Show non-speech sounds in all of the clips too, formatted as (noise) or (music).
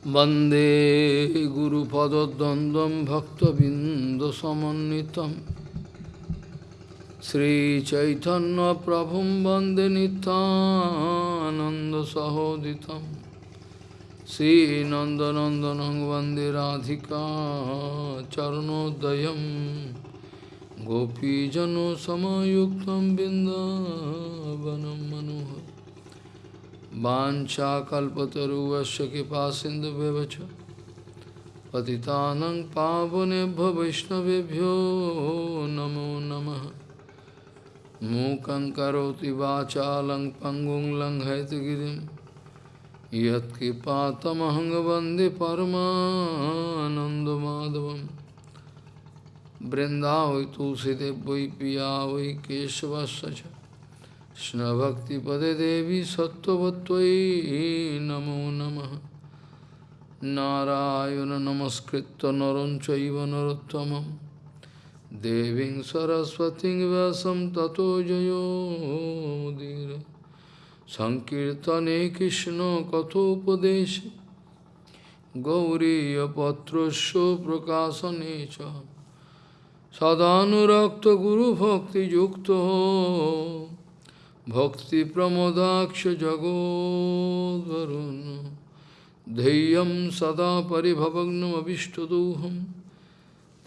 वन्दे गुरुपदद्वन्द्वं भक्तबिन्दुसमन्वितं श्रीचैतन्यप्रभुं वन्दे नितानन्दसहोदितं श्रीनन्दनन्दनं वन्दे राधिका चरणोदयं गोपीजनसमयुक्तं बिन्दावनं मनोहर वाञ्छाकल्पतरुवस्य कृपा सिन्धुभ्यवच पतितानं पावनेभ्यो वैष्णवेभ्यो नमो नमः। मूकं करोति वाचालं पङ्गुं लङ्घयतगिरिं यत्कृपातमहं वंदे परमानन्दमाधवं बृन्दावै तुलसीदेव वै पिया वै Krishna Bhakti Pade Devi Sattvatvai Namo Namaha. Narayana Namaskritta Naranchaiva Narottamam Deving Saraswati Vyasam Tato Jayo Mudira Sankirtane Krishna Kathopadeshi Gauriya Patrasya Prakasanecha Sadhanurakta Guru Bhakti Yukta. Bhakti Pramodaksha Jagodvarun Deyam Sada Paribhavagnam Abhishtaduham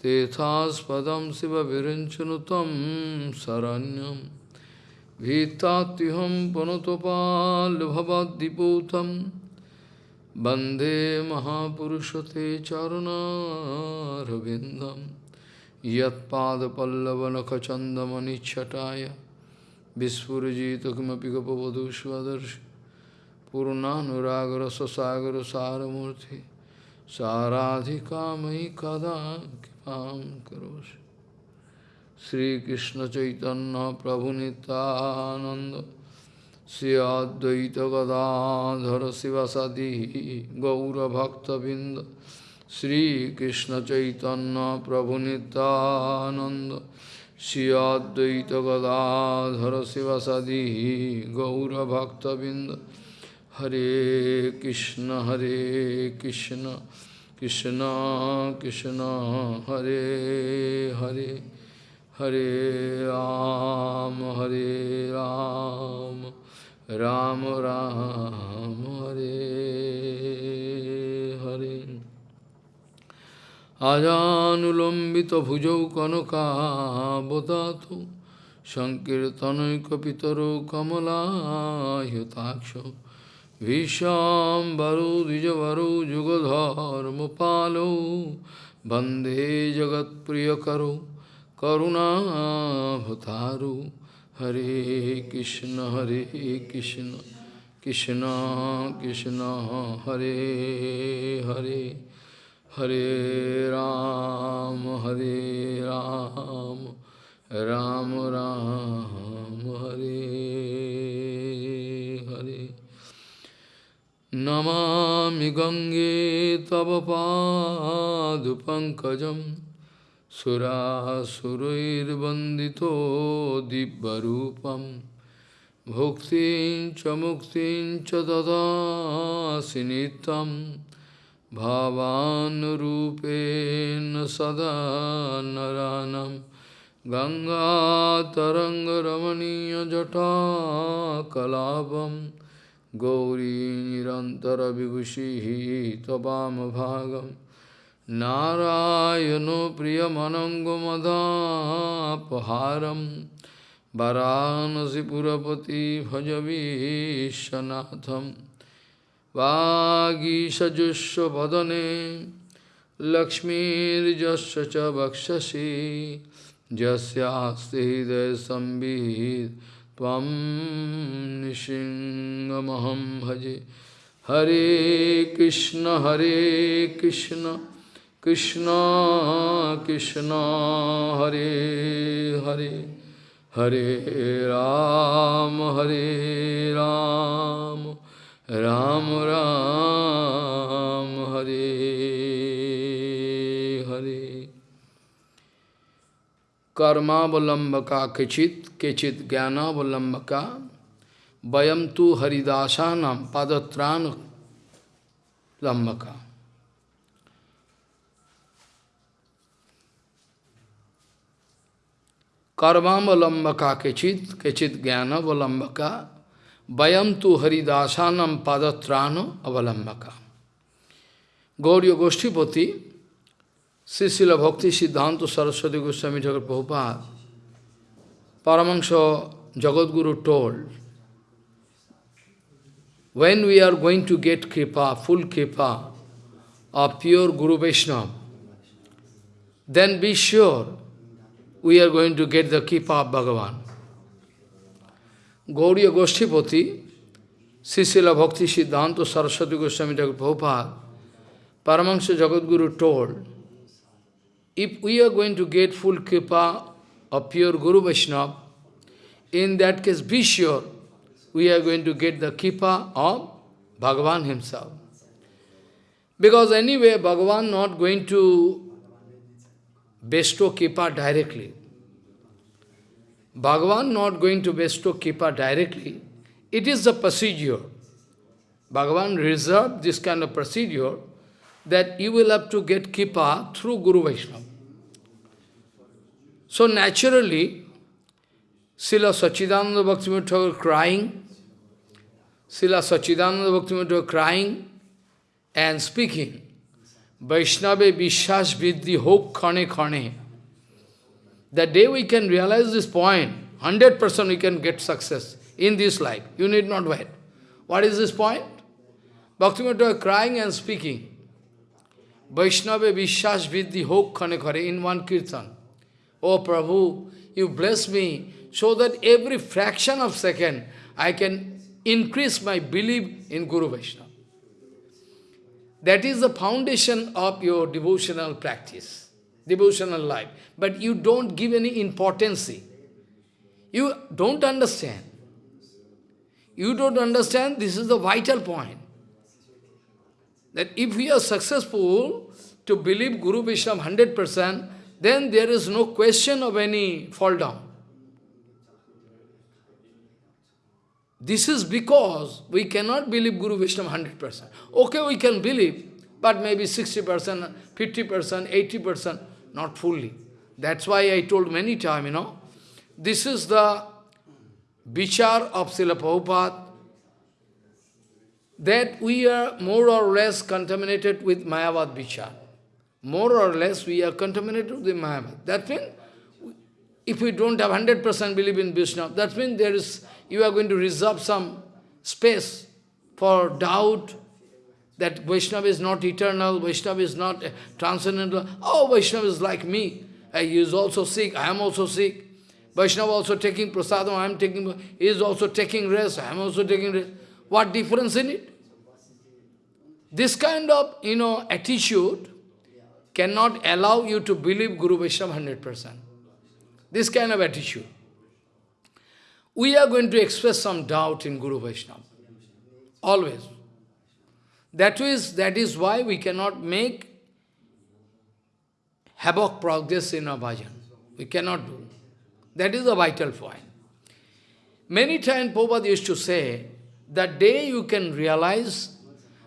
Tethaspadam Siva Virinchanutam Saranyam Vitatiham Panotopal Bhavadiputam Bande Mahapurushate Charana Ravindam Yat Pada Pallavanakachandamani Chataya Vispurjita kimapi gopavadu svadarshi Purnanuragra sasagra saramurti Saradhika mai kada kipam karoshi Sri Krishna Chaitanya Prabhu Nityananda Sri Advaita Gadadhara Sivasadi Gaura Bhakta Binda Sri Krishna Chaitanya Prabhu Nityananda Shri Advaita Gadadhara Sivasadi Gaura Bhakta Binda Hare Krishna Hare Krishna Krishna Krishna Hare Hare Hare Ram Hare Ram Ram Ram Hare আজানুলম্বিত ভুজৌ কনকাবদাত সংকীর্তনৈকপিতর কমলাহ্যতাক্ষ ভীষাম্বরো দ্বিজবরো যুগধর্মপালৌ বন্দে জগৎপ্রিয়করো করুণাভতারু হরে কৃষ্ণ হরে Krishna Krishna Krishna Hare Hare Hare Ram, Hare Ram, Ram Ram, Hare Hare. Namami Gange Tava Padu Pankajam Sura Surair Bandito Dibbarupam Bhuktin Chamuktin Chadada Sinitam bhavanrupen sada naranam Ganga Taranga Tarangaramaniya Jata Kalabam Gauri Nirantara Vibhushi Tabam Bhagam Narayano Priyamanangamadhapaharam Varanasi Purapati Bhajavi Shanatham लक्ष्मीर्जस्य च वक्षसि यस्यास्ति हृदयसंवित् त्वं निशिङ्गमहं भजे हरे कृष्ण हरे कृष्ण कृष्ण कृष्ण हरे हरे हरे राम हरे Ram Ram Ram Hare Ram Ram, Hare Hare. कर्मावलम्बका किचित किचित ज्ञानावलम्बका वयम तो हरिदासा नाम पादत्राण लम्बका कर्मावलम्बका किचित किचित ज्ञानावलम्बका vayam tu haridasanam padatrano avalambaka. Gauriya Goshtipati, Srila Bhakti Siddhanta Saraswati Goswami Thakur Prabhupada, Paramahansa Jagadguru told, when we are going to get kripa, full kripa of pure Guru Vaishnava, then be sure we are going to get the kripa of Bhagavan. Gauriya Goshtipati, Srila Bhakti Siddhanta Saraswati Goswami Thakur Prabhupada, Paramahansa Jagadguru told, if we are going to get full kripa of pure Guru Vaishnava, in that case be sure we are going to get the kripa of Bhagavan himself. Because anyway, Bhagavan not going to bestow kripa directly. Bhagavan not going to bestow kripa directly. It is the procedure. Bhagavan reserved this kind of procedure that you will have to get kripa through Guru Vaishnava. So naturally, Srila Sachidananda Bhaktivinoda Thakur crying, Srila Sachidananda Bhaktivinoda Thakur crying and speaking, Vaishnava Vishas Vidhi Hope Khane Khane. The day we can realize this point, 100% we can get success in this life. You need not wait. What is this point? Bhaktivinoda crying and speaking. Vaishnava Vishas Vidhi Hope Khane Khare in one kirtan. Oh Prabhu, you bless me so that every fraction of second I can increase my belief in Guru Vaishnava. That is the foundation of your devotional practice, devotional life. But you don't give any importance. You don't understand. You don't understand, this is the vital point. That if we are successful to believe Guru Vaishnava 100%, then there is no question of any fall down. This is because we cannot believe Guru Vaishnava 100%. Okay, we can believe, but maybe 60%, 50%, 80%, not fully. That's why I told many times, you know, this is the vichar of Srila Prabhupada, that we are more or less contaminated with Mayavad vichar. More or less we are contaminated with Mayavad. That means, if we don't have 100% belief in Vishnu, that means there is you are going to reserve some space for doubt that Vaishnava is not eternal, Vaishnava is not transcendental. Oh, Vaishnava is like me. Uh, he is also sick, I am also sick. Vaishnava also taking prasadam, I am taking, he is also taking rest, I am also taking rest. What difference in it? This kind of, you know, attitude cannot allow you to believe Guru Vaishnava 100%. This kind of attitude we are going to express some doubt in Guru Vaishnava. Always. That is, that is why we cannot make havoc progress in our bhajan. We cannot do. That is the vital point. Many times Prabhupada used to say, the day you can realize,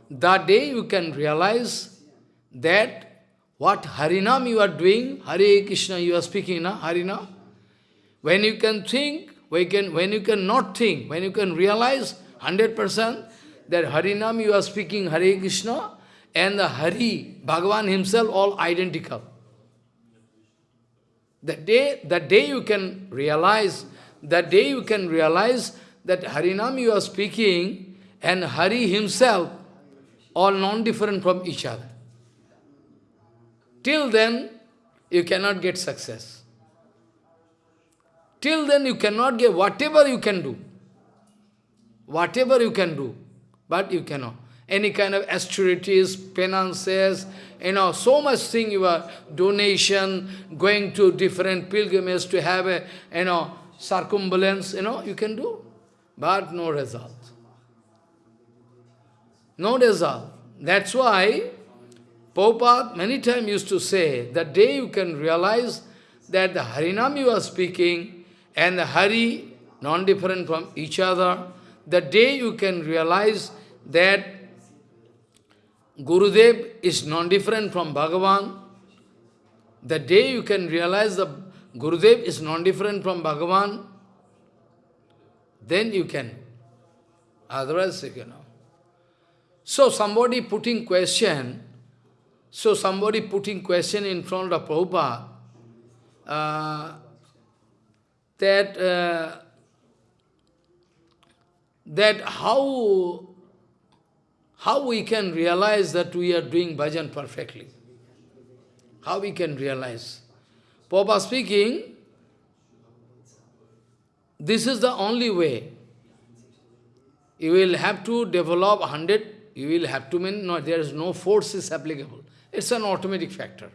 the day you can realize that what Harinam you are doing, Hare Krishna you are speaking, na, Harinam, when you can think when, you can, when you can not think, when you can realize 100% that Harinam you are speaking Hare Krishna and the Hari, Bhagavan himself, all identical. The day, the day you can realize, the day you can realize that Harinam you are speaking and Hari himself, all non-different from each other. Till then, you cannot get success. Till then you cannot get whatever you can do. Whatever you can do, but you cannot. Any kind of austerities, penances, you know, so much thing you are, donation, going to different pilgrimages to have a, you know, circumambulance, you know, you can do, but no result. No result. That's why Prabhupada many times used to say, the day you can realize that the Harinam you are speaking, and the Hari, non-different from each other, the day you can realize that Gurudev is non-different from Bhagavan, the day you can realize the Gurudev is non-different from Bhagavan, then you can. Otherwise, you know. So somebody putting question, so somebody putting question in front of Prabhupada, uh, that uh, that how how we can realize that we are doing bhajan perfectly. How we can realize. Papa speaking, this is the only way. You will have to develop 100, you will have to mean, no, there is no force is applicable. It's an automatic factor.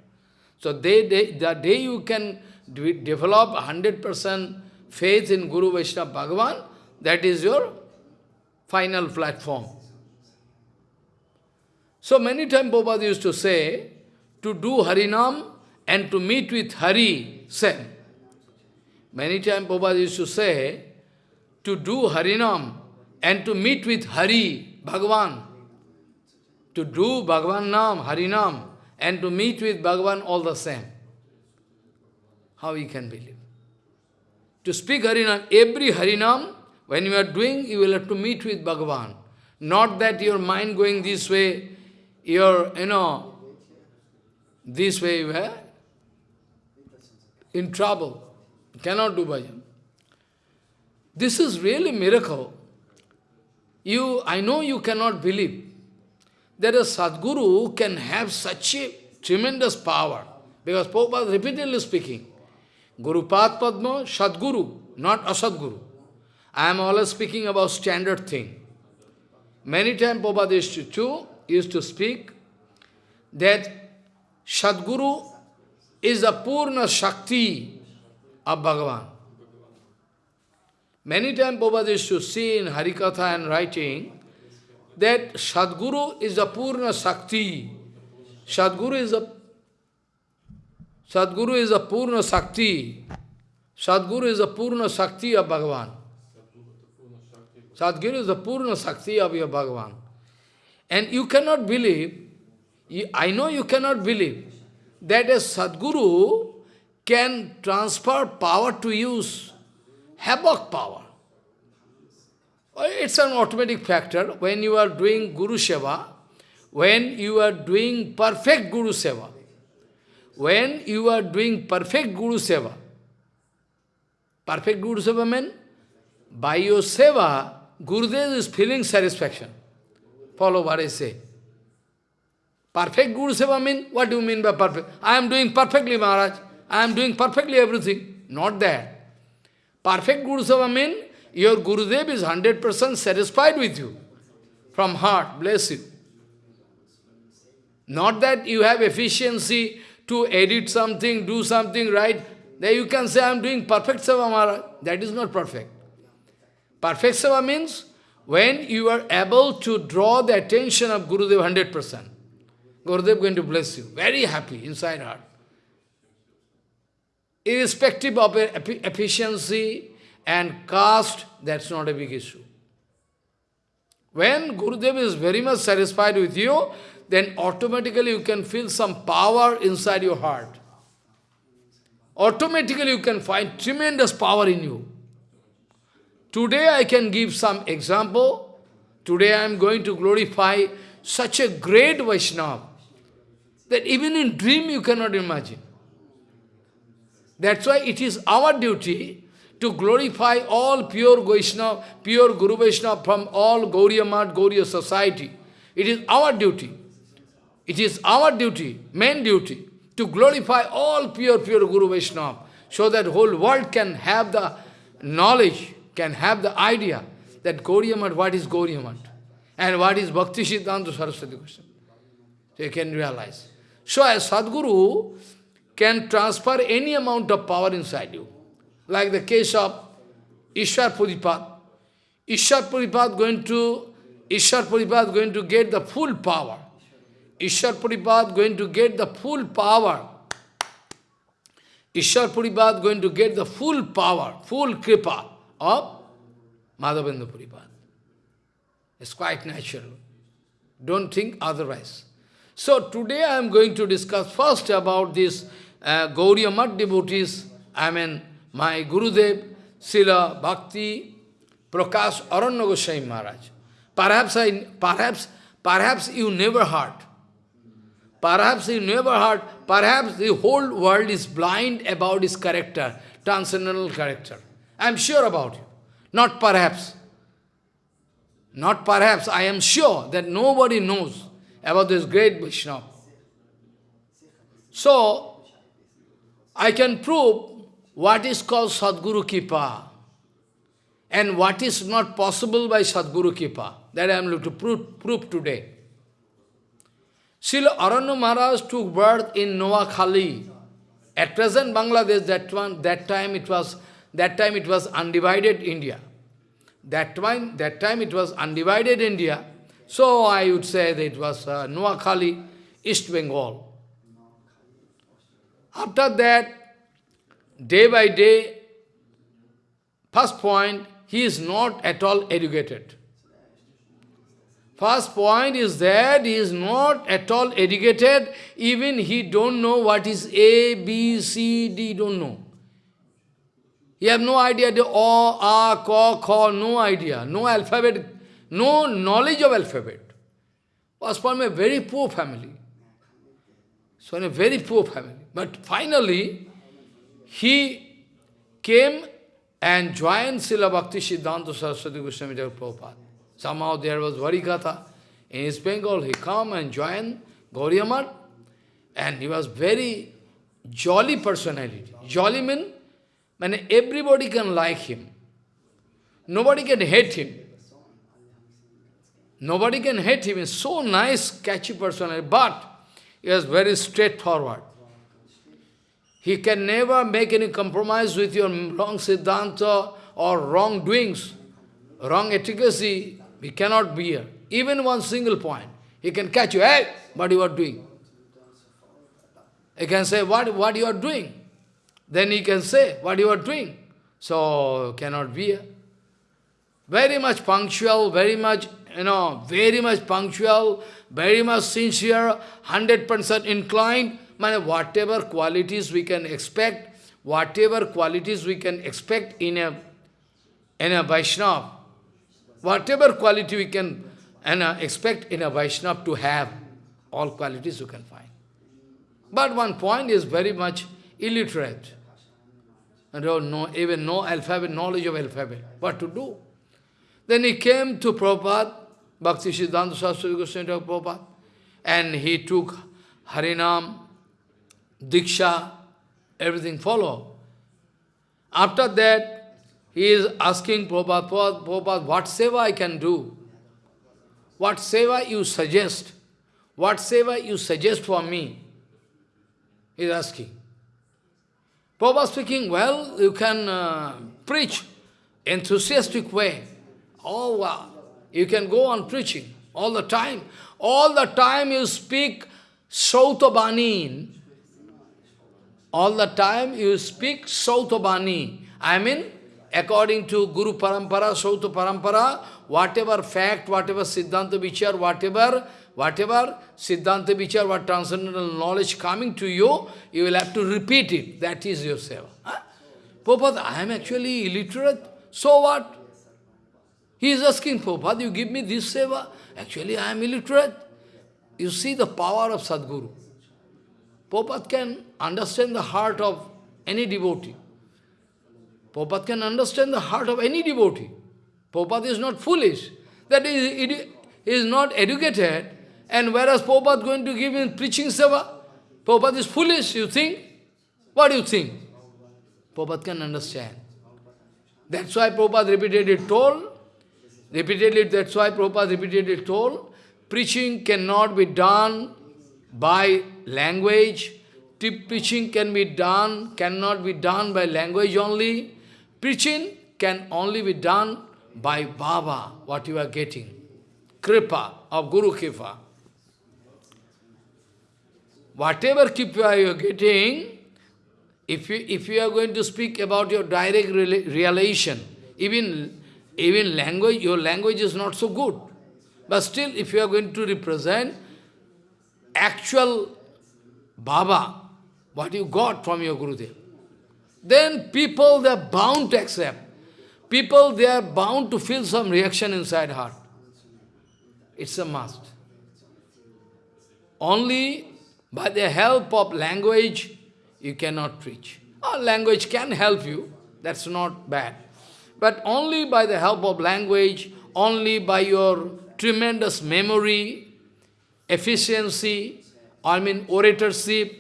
So they, they, the day you can develop 100% faith in Guru Vaishnava Bhagavan, that is your final platform. So many times Prabhupada used to say, to do Harinam and to meet with Hari, same. Many times Prabhupada used to say, to do Harinam and to meet with Hari, Bhagavan. To do Bhagavan Nam, Harinam, and to meet with Bhagavan all the same. How we can believe? To speak Harinam, every Harinam, when you are doing, you will have to meet with Bhagavan. Not that your mind going this way, your, you know, this way you are in trouble. You cannot do bhajan. This is really miracle. You, I know you cannot believe that a Sadguru can have such a tremendous power. Because Prabhupada repeatedly speaking, Guru Pad Padma, Sadguru, not Asadguru. I am always speaking about standard thing. Many times Prabhupada used to, too, used to speak that Sadguru is the Purna Shakti of Bhagavan. Many times Prabhupada used to see in Harikatha and writing that Sadguru is the Purna Shakti. Sadguru is a Sadguru is a Purna Shakti. Sadguru is the Purna Shakti of Bhagavan. Sadguru is the Purna Shakti of your Bhagavan. And you cannot believe, I know you cannot believe, that a Sadguru can transfer power to use, havoc power. It's an automatic factor when you are doing Guru Seva, when you are doing perfect Guru Seva, when you are doing perfect Guru Seva, perfect Guru Seva means, by your Seva, Gurudev is feeling satisfaction. Follow what I say. Perfect Guru Seva mean, what do you mean by perfect? I am doing perfectly, Maharaj. I am doing perfectly everything. Not that. Perfect Guru Seva mean, your Gurudev is 100% satisfied with you. From heart, bless you. Not that you have efficiency to edit something, do something right. Then you can say, I am doing perfect Seva, Maharaj. That is not perfect. Perfect Seva means, when you are able to draw the attention of Gurudev 100%. Gurudev going to bless you. Very happy inside heart. Irrespective of efficiency and caste, that's not a big issue. When Gurudev is very much satisfied with you, then automatically you can feel some power inside your heart. Automatically you can find tremendous power in you. Today I can give some example. Today I am going to glorify such a great Vaishnava that even in dream you cannot imagine. That's why it is our duty to glorify all pure Vaishnava, pure Guru Vaishnava from all Gauriya Mat, Gauriya society. It is our duty. It is our duty, main duty, to glorify all pure, pure Guru Vaishnava, so that whole world can have the knowledge, can have the idea that Gauriya Mat, what is Gauriya Mat, and what is Bhakti Siddhanta Saraswati Goswami. So you can realize. So a Sadguru can transfer any amount of power inside you. Like the case of Ishwar Puripad. Ishwar Puripad going to Ishwar Puripad going to get the full power. Ishwar Puripad going to get the full power. Ishwar Puripad going to get the full power, full kripa of Madhavendra Puripad. It's quite natural. Don't think otherwise. So today I am going to discuss first about this uh, Gauriya devotees, I mean my Gurudev, Srila Bhakti, Prakash Aranya Goswami Maharaj. Perhaps, I, perhaps, perhaps you never heard. Perhaps you never heard, perhaps the whole world is blind about his character, transcendental character. I am sure about you. Not perhaps. Not perhaps, I am sure that nobody knows about this great Vaishnava. So, I can prove what is called Sadguru Kipa and what is not possible by Sadguru Kipa. That I am going to prove, prove today. Srila Aranya Maharaj took birth in Noakhali. At present Bangladesh, that one, that time it was that time it was undivided India. That time, that time it was undivided India. So I would say that it was uh, Noakhali, East Bengal. After that, day by day, first point, he is not at all educated. First point is that he is not at all educated, even he don't know what is A, B, C, D, don't know. He have no idea, the O, A, Ko, Kho, no idea, no alphabet, no knowledge of alphabet. Was from a very poor family. So in a very poor family. But finally, he came and joined Srila Bhakti Siddhanta Saraswati Goswami Prabhupada. Somehow there was Harikatha. In East Bengal, he come and joined Gauriya and he was very jolly personality. Jolly means when everybody can like him. Nobody can hate him. Nobody can hate him. He's so nice, catchy personality, but he is very straightforward. He can never make any compromise with your wrong siddhanta or wrong doings, wrong efficacy. We cannot bear. Even one single point. He can catch you, hey, what you are doing? He can say, what, what you are doing? Then he can say what you are doing. So, cannot be. Very much punctual, very much, you know, very much punctual, very much sincere, 100% inclined. Man, whatever qualities we can expect, whatever qualities we can expect in a, in a Vaishnava, whatever quality we can expect in a Vaishnava to have, all qualities you can find. But one point is very much illiterate and no, even no alphabet, knowledge of alphabet. What to do? Then he came to Prabhupada, Bhakti Siddhanta Saraswati Goswami Prabhupada, and he took Harinam, Diksha, everything follow. After that, he is asking Prabhupada, Prabhupada, what seva I can do? What seva you suggest? What seva you suggest for me? He is asking. Prabhupada speaking, well, you can uh, preach enthusiastic way. Oh, wow. You can go on preaching all the time. All the time you speak Sautabani. All the time you speak Sautabani. I mean, according to Guru Parampara, Sauta Parampara, whatever fact, whatever Siddhanta Vichar, whatever Whatever Siddhanta Vichar, what transcendental knowledge coming to you, you will have to repeat it. That is your seva. Huh? Prabhupada, I am actually illiterate. So what? He is asking, Prabhupada, you give me this seva. Actually, I am illiterate. You see the power of Sadguru. Prabhupada can understand the heart of any devotee. Prabhupada can understand the heart of any devotee. Prabhupada is not foolish. That is, he is not educated, and whereas Prabhupada going to give him preaching seva, Prabhupada is foolish, you think? What do you think? Prabhupada can understand. That's why Prabhupada repeatedly told, repeatedly, that's why Prabhupada repeatedly told, preaching cannot be done by language, preaching can be done, cannot be done by language only. Preaching can only be done by Baba, what you are getting. Kripa, of Guru Kripa. Whatever kipa you are getting, if you, if you are going to speak about your direct realization, even, even language, your language is not so good. But still, if you are going to represent actual Baba, what you got from your Gurudev, then people, they are bound to accept. People, they are bound to feel some reaction inside heart. It's a must. Only by the help of language, you cannot preach. Oh, language can help you, that's not bad. But only by the help of language, only by your tremendous memory, efficiency, I mean oratorship,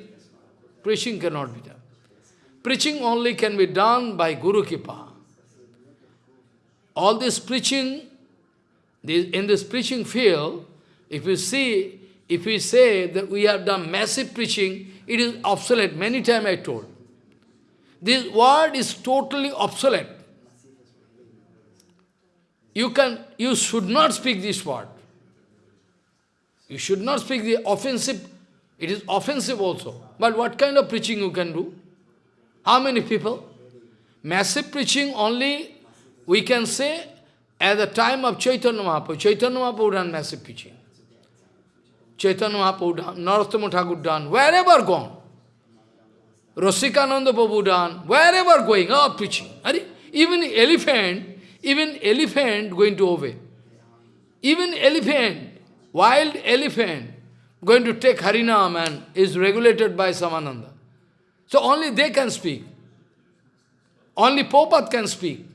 preaching cannot be done. Preaching only can be done by Guru Kipa. All this preaching, in this preaching field, if you see, if we say that we have done massive preaching, it is obsolete. Many times I told. This word is totally obsolete. You can, you should not speak this word. You should not speak the offensive. It is offensive also. But what kind of preaching you can do? How many people? Massive preaching only, we can say, at the time of Chaitanya Mahaprabhu. Chaitanya Mahaprabhu done massive preaching. Chaitanya Mahaprabhu done, Narottama Thakur done, wherever gone. Rasikananda Prabhu done, wherever going, oh, preaching. Even elephant, even elephant going to obey. Even elephant, wild elephant, going to take Harinam and is regulated by Samananda. So only they can speak. Only Popat can speak.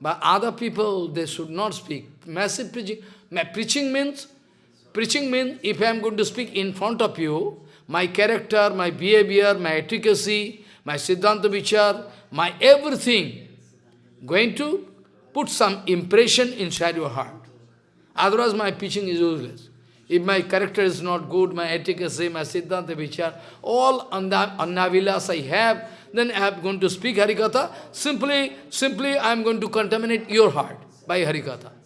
But other people, they should not speak. Massive preaching. Preaching means, preaching means, if I am going to speak in front of you, my character, my behavior, my efficacy, my Siddhanta Vichar, my everything, going to put some impression inside your heart. Otherwise my preaching is useless. If my character is not good, my efficacy, my Siddhanta Vichar, all annavilas I have, then I am going to speak Harikatha. Simply, simply I am going to contaminate your heart by Harikatha.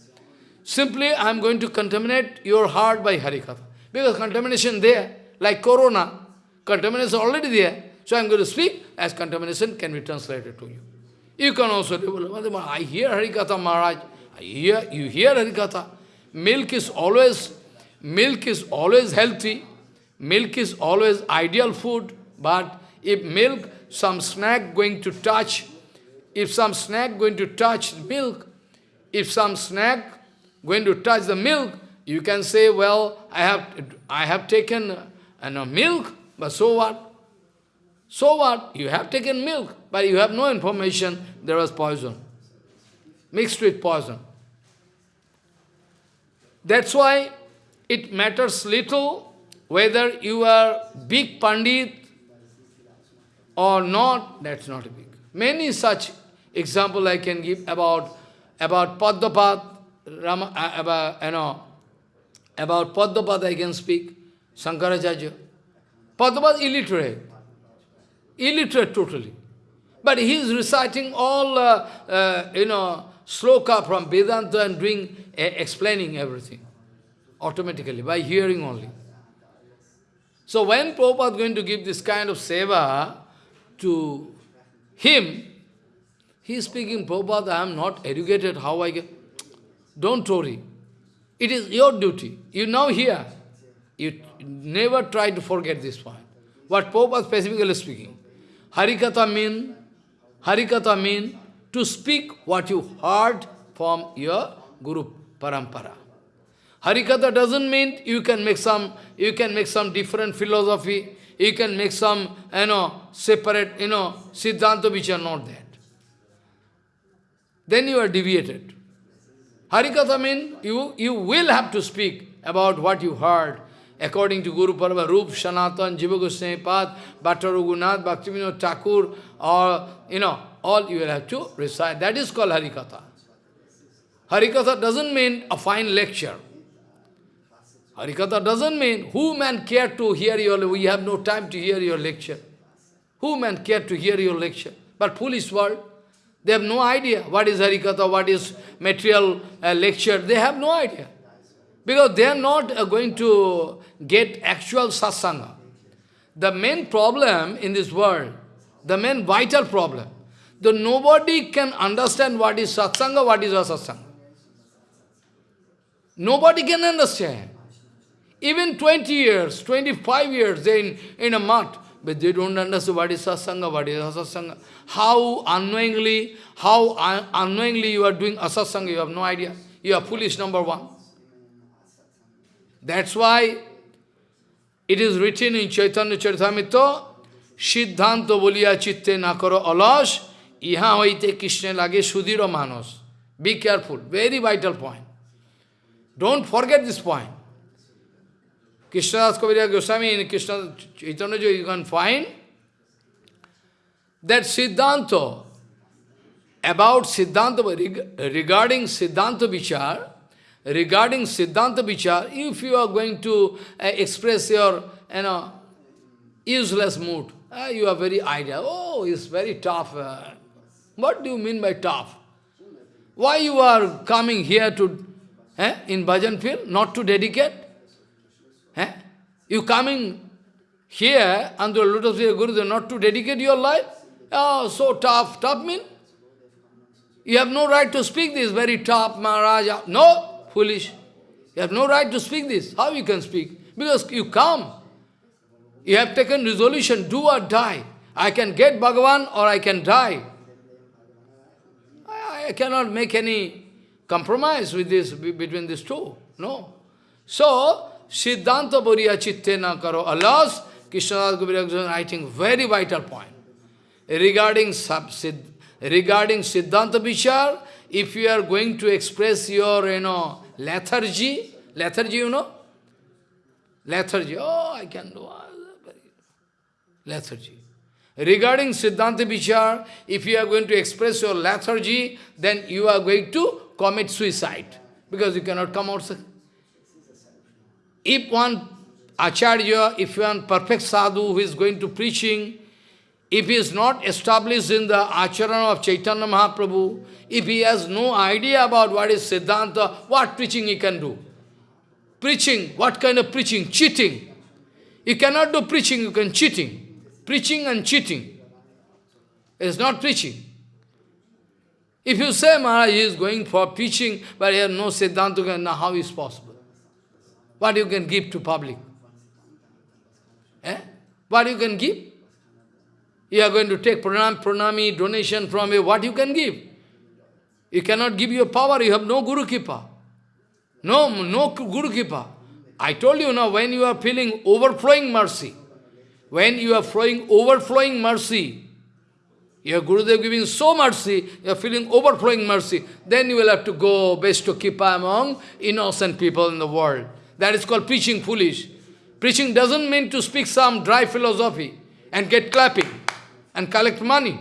Simply I am going to contaminate your heart by Harikatha. Because contamination there, like corona, contamination is already there. So I am going to speak as contamination can be translated to you. You can also do, I hear Harikatha Maharaj, I hear, you hear Harikatha. Milk is always, milk is always healthy, milk is always ideal food, but if milk, some snack going to touch, if some snack going to touch milk, if some snack going to touch the milk, you can say, well, I have, I have taken uh, milk, but so what? So what? You have taken milk, but you have no information there was poison, mixed with poison. That's why it matters little whether you are big Pandit or not, that's not a big. Many such example I can give about about Padmapat, Rama, uh, about, you know, about Padmapat I can speak, Shankaracharya. Padmapat illiterate, illiterate totally. But he is reciting all, uh, uh, you know, sloka from Vedanta and doing, uh, explaining everything automatically, by hearing only. So when Prabhupada is going to give this kind of seva to him, he is speaking, Prabhupada, I am not educated, how I get... Don't worry. It is your duty. You now here. You never try to forget this point. What Prabhupada specifically speaking. Harikatha mean, Harikatha mean to speak what you heard from your Guru Parampara. Harikatha doesn't mean you can make some, you can make some different philosophy, you can make some, you know, separate, you know, Siddhanta which are not that. Then you are deviated. Harikatha means you, you will have to speak about what you heard, according to Guru Parva, Rup, Sanatan, Jiva Goswami Pad, Bhatta Raghunath, Bhaktivinoda Thakur, or, you know, all you will have to recite. That is called Harikatha. Harikatha doesn't mean a fine lecture. Harikatha doesn't mean who man care to hear your, we have no time to hear your lecture. Who man care to hear your lecture? But foolish world, they have no idea what is Harikatha, what is material uh, lecture, they have no idea. Because they are not uh, going to get actual satsanga. The main problem in this world, the main vital problem, that nobody can understand what is satsanga, what is asatsanga. Nobody can understand. even 20 years, 25 years, in, in a mud, but they don't understand what is asasanga, what is asasanga. How unknowingly, how un unknowingly you are doing asasanga, you have no idea. You are foolish, number one. That's why it is written in Chaitanya Charitamrita, Siddhanta bolia chitte nakaro alash, iha hoite Krishna lage sudhira manos. Be careful, very vital point. Don't forget this point. Krishnadas Kaviraj Goswami in Krishna Chaitanya you can find that Siddhanta, about Siddhanta, regarding Siddhanta Vichar, regarding Siddhanta Vichar, if you are going to uh, express your you know, useless mood, uh, you are very idea, oh, it's very tough. Uh, what do you mean by tough? Why you are coming here to, eh, in bhajan field, not to dedicate? Eh? You coming here under the lotus feet of Gurudev not to dedicate your life? Oh, so tough. Tough mean? You have no right to speak this, very tough, Maharaja. No, foolish. You have no right to speak this. How you can speak? Because you come. You have taken resolution, do or die. I can get Bhagavan or I can die. I, I cannot make any compromise with this between these two. No. So, Siddhanta Boriya Chitte na karo alas, Krishnadas Kaviraja writing very vital point. Regarding, sub, regarding Siddhanta Vichar, if you are going to express your, you know, lethargy, lethargy, you know? Lethargy, oh, I can do lethargy. Regarding Siddhanta Vichar, if you are going to express your lethargy, then you are going to commit suicide, because you cannot come outside. If one Acharya, if one perfect sadhu who is going to preaching, if he is not established in the acharana of Chaitanya Mahaprabhu, if he has no idea about what is Siddhanta, what preaching he can do? Preaching, what kind of preaching? Cheating. You cannot do preaching, you can cheating. Preaching and cheating. Is not preaching. If you say Maharaj is going for preaching, but he has no Siddhanta, now how is possible? What you can give to public? Eh? What you can give? You are going to take pranam, pranami, donation from you, what you can give? You cannot give your power, you have no Guru Kipa. No, no Guru Kipa. I told you now, when you are feeling overflowing mercy, when you are flowing, overflowing mercy, your Gurudev giving so mercy, you are feeling overflowing mercy, then you will have to go best to Kipa among innocent people in the world. That is called preaching foolish. Preaching doesn't mean to speak some dry philosophy and get clapping and collect money.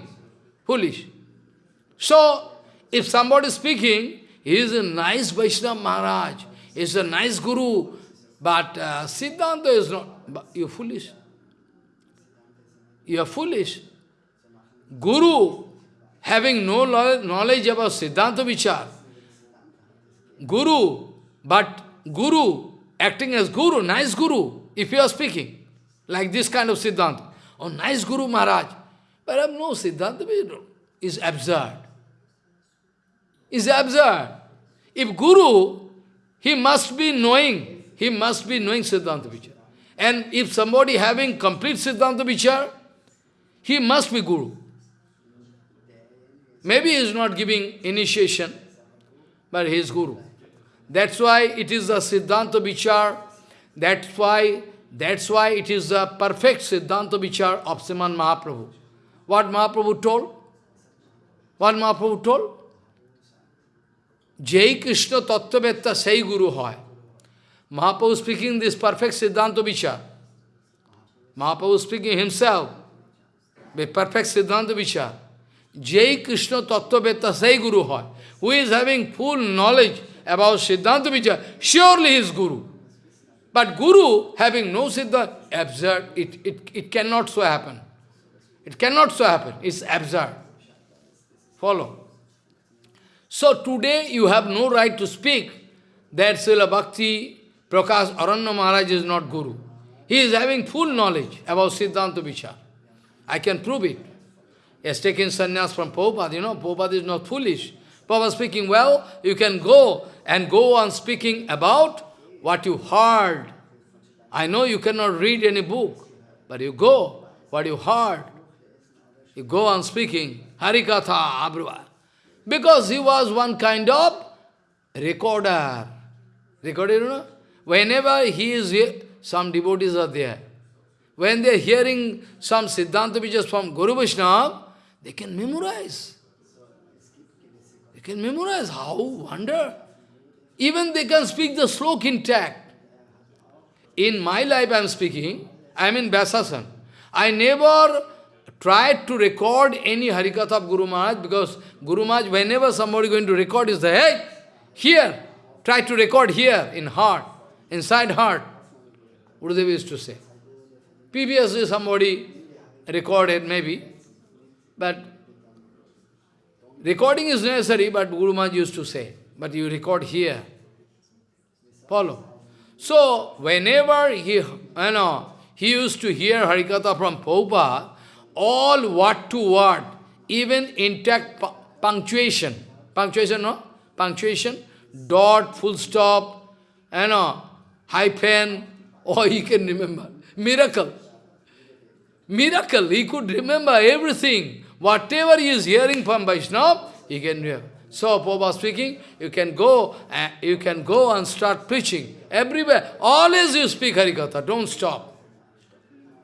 Foolish. So, if somebody is speaking, he is a nice Vaishnava Maharaj, he is a nice Guru, but uh, Siddhanta is not, but you are foolish. You are foolish. Guru, having no knowledge about Siddhanta Vichar, Guru, but Guru acting as guru, nice guru, if you are speaking, like this kind of Siddhanta. Oh, nice guru Maharaj. But I have no Siddhanta is absurd. Is absurd. If guru, he must be knowing, he must be knowing Siddhanta Vichar. And if somebody having complete Siddhanta Vichar, he must be guru. Maybe he is not giving initiation, but he is guru. That's why it is the Siddhanta Vichar. That's why, that's why it is the perfect Siddhanta Vichar of Sriman Mahaprabhu. What Mahaprabhu told? What Mahaprabhu told? Jai Krishna Tattvetta Sai Guru Hoy. Mahaprabhu speaking this perfect Siddhanta Vichar. Mahaprabhu speaking himself, with perfect Siddhanta Vichar. Jai Krishna Tattvetta Sai Guru Hoy. Who is having full knowledge about Siddhanta Vichar, surely he is Guru. But Guru, having no Siddhanta, absurd, it, it, it cannot so happen. It cannot so happen, it's absurd. Follow. So today you have no right to speak that Srila Bhakti Prakash Aranya Maharaj is not Guru. He is having full knowledge about Siddhanta Vichar. I can prove it. He has taken sannyas from Prabhupada. You know, Prabhupada is not foolish. Prabhupada speaking, well, you can go and go on speaking about what you heard. I know you cannot read any book, but you go, what you heard, you go on speaking, Harikatha, Abhrava. Because he was one kind of recorder. Recorder, you know? Whenever he is here, some devotees are there. When they are hearing some Siddhanta Vijas from Guru Vaishnava, they can memorize. They can memorize. How? Wonder. Even they can speak the slok intact. In my life I am speaking, I am in Vyasasan. I never tried to record any Harikatha of Guru Maharaj because Guru Maharaj, whenever somebody going to record, is the hey, here, try to record here, in heart, inside heart. Gurudev used to say. Previously somebody recorded, maybe, but recording is necessary, but Guru Maharaj used to say, but you record here. Follow. So, whenever he, you know, he used to hear Harikatha from Prabhupada, all word to word, even intact punctuation, punctuation, no? Punctuation, dot, full stop, you know, hyphen, (laughs) or he can remember. Miracle. Miracle. He could remember everything. Whatever he is hearing from Vaishnava, he can hear. So, Prabhupada speaking, you can go uh, you can go and start preaching. Everywhere. Always you speak Harikatha. Don't stop.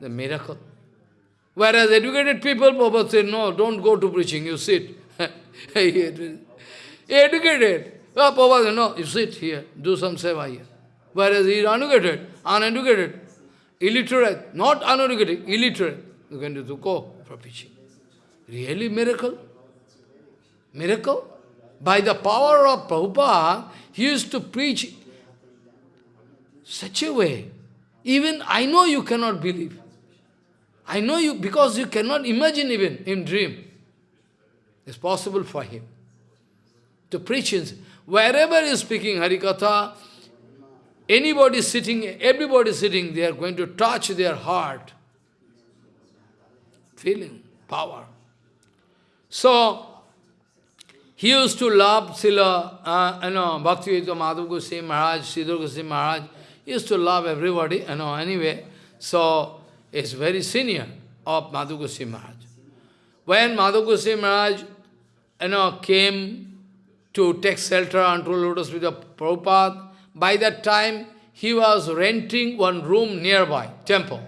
The miracle. Whereas educated people, Prabhupada said, no, don't go to preaching, you sit. (laughs) educated. Oh, Prabhupada no, you sit here, do some seva here. Whereas he is uneducated, uneducated, illiterate, not uneducated, illiterate. You can do go for preaching. Really miracle? Miracle? By the power of Prabhupada, he used to preach such a way. Even I know you cannot believe. I know you because you cannot imagine even in dream. It's possible for him to preach. In, wherever he is speaking Harikatha, anybody sitting, everybody sitting, they are going to touch their heart. Feeling, power. So, he used to love Srila, uh, you know, Bhaktivedanta Madhav Goswami Maharaj, Sridhar Goswami Maharaj. He used to love everybody, you know, anyway. So, is very senior of Madhu Goswami Maharaj. When Madhu Goswami Maharaj you know, came to take shelter unto lotus with the Prabhupada, by that time he was renting one room nearby, temple.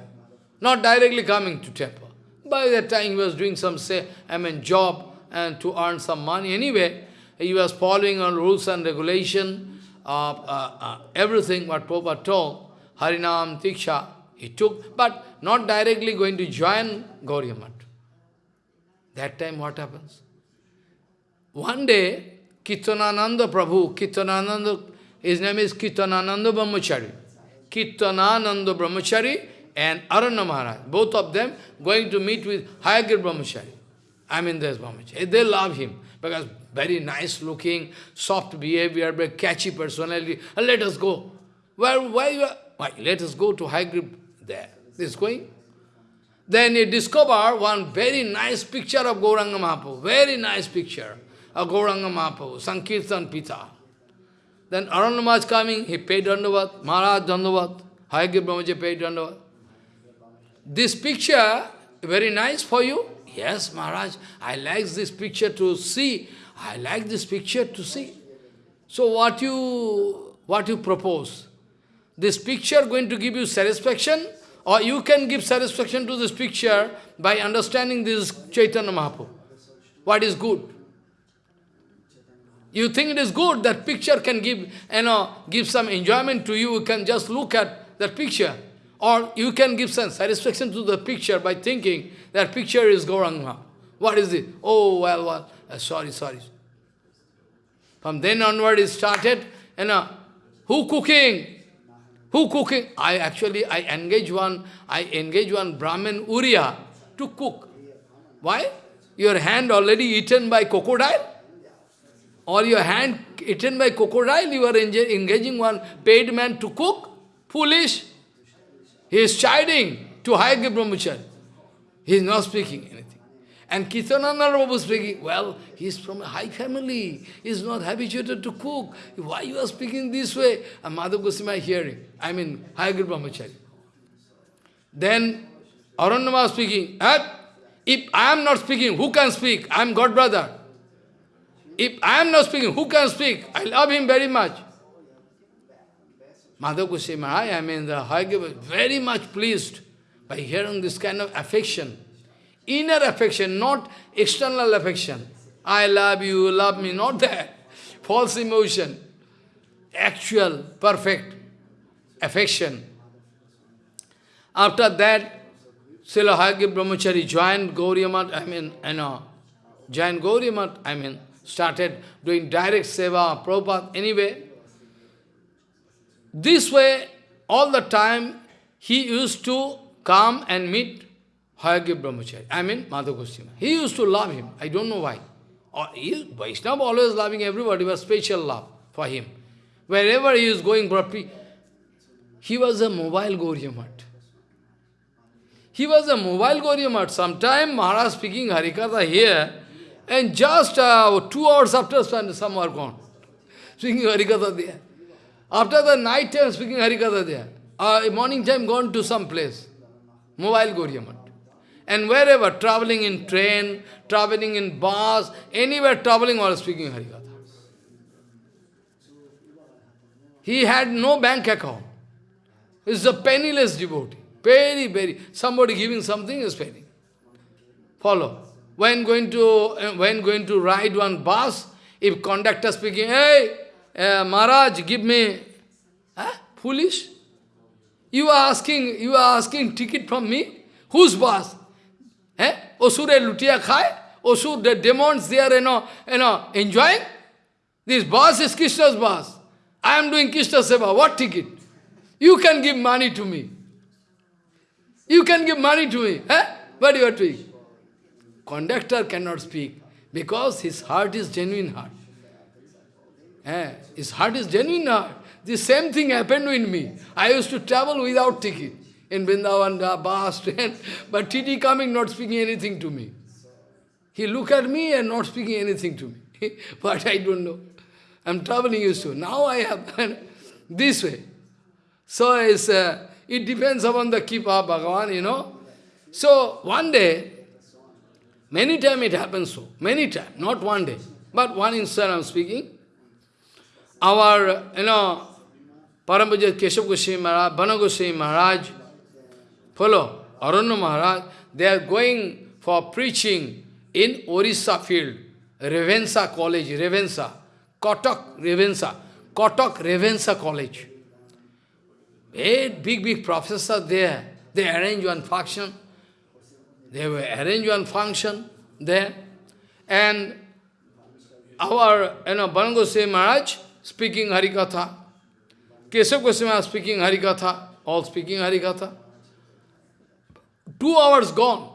Not directly coming to temple. By that time he was doing some, say, I mean, job and to earn some money. Anyway, he was following on rules and regulation, of uh, uh, everything what Prabhupada told, Harinam, Diksha, he took, but not directly going to join Gauriya That time what happens? One day, Kirtanananda Prabhu, Kirtanananda, his name is Kirtanananda Brahmachari. Kirtanananda Brahmachari and Aranya Maharaj, both of them going to meet with Hayagir Brahmachari. I mean, there's Brahmachari. They love him because very nice looking, soft behavior, very catchy personality. let us go. Where, why, why? Let us go to Hayagir there. This going. Then he discovered one very nice picture of Gauranga Mahaprabhu, very nice picture of Gauranga Mahaprabhu, Sankirtan Pita. Then Aranya coming, he paid Dandavat, Maharaj Dandavat, Hayagir Brahmaji paid Dandavat. This picture, very nice for you? Yes, Maharaj, I like this picture to see. I like this picture to see. So what you, what you propose? This picture going to give you satisfaction or you can give satisfaction to this picture by understanding this Chaitanya Mahaprabhu. What is good? You think it is good, that picture can give, you know, give some enjoyment to you, you can just look at that picture. Or you can give some satisfaction to the picture by thinking that picture is Gauranga. What is it? Oh, well, well, uh, sorry, sorry. From then onward it started, you know, who cooking? Who cooking? I actually, I engage one, I engage one Brahmin Uriya to cook. Why? Your hand already eaten by crocodile? Or your hand eaten by crocodile, you are engaging one paid man to cook? Foolish. He is chiding to Hayagya Brahmachari. He is not speaking anything. And Kirtananda Prabhu speaking, well, he is from a high family, he is not habituated to cook. Why you are speaking this way? And Madhav Goswami hearing, I mean, Hayagir Brahmachari. Then Aranyama speaking, eh? if I am not speaking, who can speak? I am God brother. If I am not speaking, who can speak? I love him very much. Goswami Maharaj, I mean, the Hayagya very much pleased by hearing this kind of affection. Inner affection, not external affection. I love you, love me, not that. False emotion. Actual, perfect affection. After that, Srila Hayagya Brahmachari joined Gauriya I mean, you know, joined Gauriya I mean, started doing direct seva, Prabhupada, anyway. This way, all the time, he used to come and meet Hayagya Brahmachari, I mean Madhav Goswami. He used to love him, I don't know why. Or he, Vaishnava always loving everybody, was special love for him. Wherever he is going he was a mobile Gauriya He was a mobile Gauriya Sometime Maharaj speaking Harikatha here, and just uh, two hours after some are gone. Speaking Harikatha there. After the night time speaking Harikatha there. Uh, morning time gone to some place. Mobile Gauriya And wherever, traveling in train, traveling in bus, anywhere traveling while speaking Harikatha. He had no bank account. He's a penniless devotee. Very, very. Somebody giving something is paying. Follow. When going to uh, when going to ride one bus, if conductor speaking, hey, uh, Maharaj, give me, huh? foolish. You are asking, you are asking ticket from me? Whose bus? Eh? Osure lutia khai? Osur, the demons, they are, you know, you know, enjoying? This bus is Krishna's bus. I am doing Krishna Seva. What ticket? You can give money to me. You can give money to me. Eh? What you are doing? Conductor cannot speak because his heart is genuine heart. Eh? His heart is genuine heart. The same thing happened with me. I used to travel without ticket in Vrindavan, bus, (laughs) train, but TT coming, not speaking anything to me. He look at me and not speaking anything to me. (laughs) but I don't know. I'm traveling used to. Now I have (laughs) this way. So it's, uh, it depends upon the Kripa Bhagavan, you know. So one day, many times it happens so, many times, not one day, but one instant I'm speaking. Our, you know, Parampuja Keshav Goswami Maharaj, Bana Goswami Maharaj, follow, Aranya Maharaj, they are going for preaching in Orissa field, Ravenshaw College, Ravenshaw, Cuttack Ravenshaw, Cuttack Ravenshaw College. Eight big, big professors there. They arrange one function. They will arrange one function there. And our, you know, Banagoswami Maharaj speaking Harikatha. Keshav Goswami speaking Harikatha. All speaking Harikatha. Two hours gone.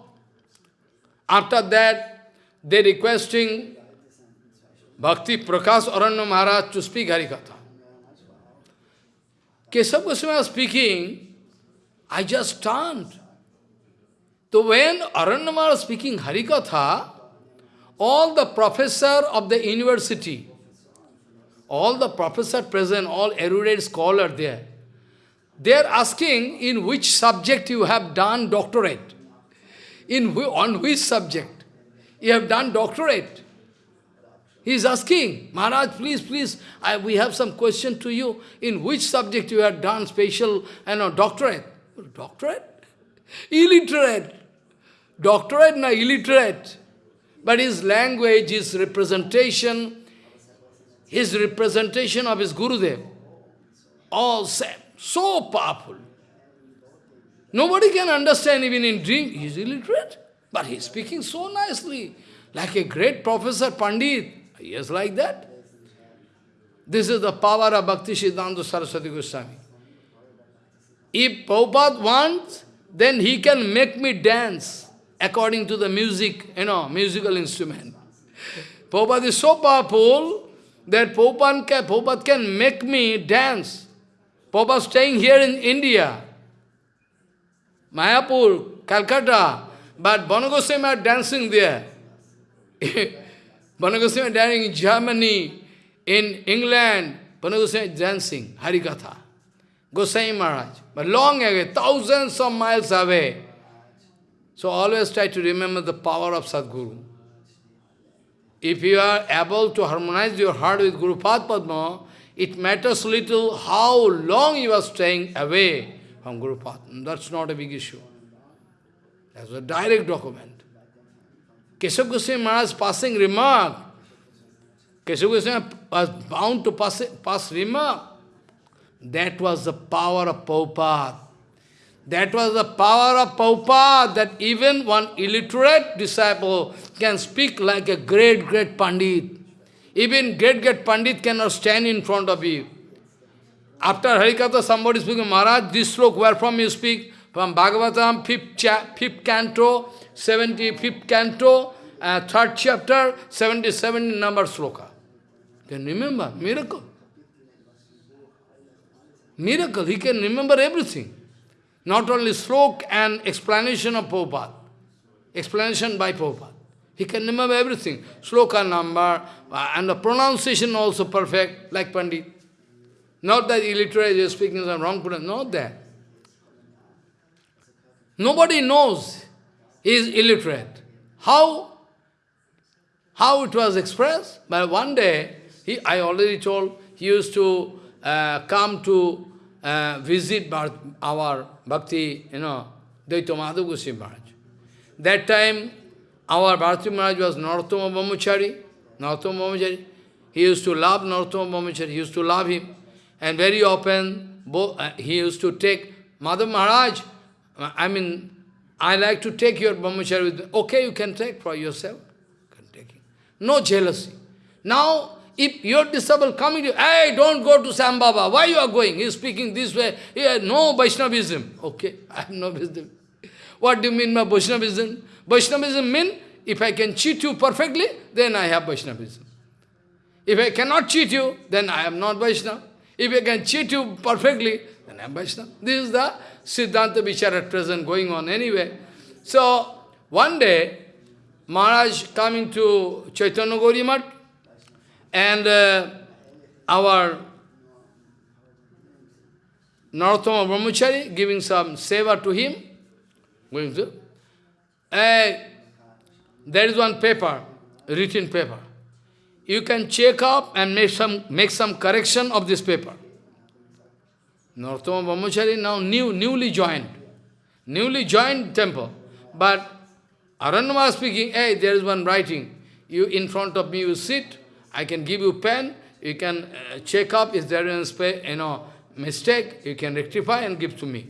After that, they requesting Bhakti Prakash Aranya Maharaj to speak Harikatha. Keshav Goswami speaking, I just turned. So when Aranyamara was speaking Harikatha, all the professor of the university, all the professor present, all erudite scholar there, they are asking in which subject you have done doctorate. In on which subject you have done doctorate. He is asking, Maharaj, please, please, I, we have some question to you. In which subject you have done special you know, doctorate? Doctorate? Illiterate. Doctorate, no, illiterate. But his language, his representation, his representation of his Gurudev, all same, so powerful. Nobody can understand even in dream. He is illiterate, but he is speaking so nicely, like a great professor, Pandit. Yes, like that. This is the power of Bhakti Siddhanta Saraswati Goswami. If Prabhupada wants, then he can make me dance according to the music, you know, musical instrument. Prabhupada is so powerful that Prabhupada can, Prabhupada can make me dance. Prabhupada staying here in India, Mayapur, Calcutta, but Banagoswami are dancing there. (laughs) Banagoswami dancing in Germany, in England, Banagoswami dancing, Harikatha. Gosai Maharaj. But long away, thousands of miles away. So always try to remember the power of Sadguru. If you are able to harmonize your heart with Guru Padma, it matters little how long you are staying away from Guru Padma. That's not a big issue. That's a direct document. Keshav Goswami Maharaj passing remark. Keshav Goswami was bound to pass, pass remark. That was the power of Prabhupada. That was the power of Prabhupada, that even one illiterate disciple can speak like a great, great Pandit. Even great, great Pandit cannot stand in front of you. After Harikatha, somebody speaking, Maharaj, this slok, where from you speak? From Bhagavatam, fifth, cha fifth canto, 75th canto, uh, third chapter, 77 number sloka. Can remember? Miracle. Miracle. He can remember everything. Not only slok and explanation of Prabhupada. Explanation by Prabhupada. He can remember everything. Sloka number, uh, and the pronunciation also perfect, like Pandit. Not that illiterate is speaking some wrong pronunciation, not that. Nobody knows he is illiterate. How? How it was expressed? But one day, he, I already told, he used to uh, come to uh, visit our Bhakti, you know, Dayita Goswami Maharaj. That time, our Bharati Maharaj was Narottama Brahmachari. Narottama. He used to love Narottama. He used to love him. And very often, uh, he used to take Madhav Maharaj. I mean, I like to take your Brahmachari with me. Okay, you can take for yourself. No jealousy. Now, if your disciple coming to you, hey, don't go to Sam Baba. Why you are going? He is speaking this way. Yeah, no Vaishnavism. Okay, (laughs) I have no wisdom. What do you mean by Vaishnavism? Vaishnavism means, if I can cheat you perfectly, then I have Vaishnavism. If I cannot cheat you, then I am not Vaishnava. If I can cheat you perfectly, then I am Vaishnava. This is the Siddhanta Vichar at present going on anyway. So, one day, Maharaj coming to Chaitanya Gauri and uh, our Narottama Brahmachari giving some seva to him, going to, uh, there is one paper, written paper. You can check up and make some, make some correction of this paper. Narottama Brahmachari now new, newly joined, newly joined temple. But Aranyama speaking, hey, there is one writing. You in front of me, you sit, I can give you pen, you can uh, check up is there any you know, mistake, you can rectify and give to me.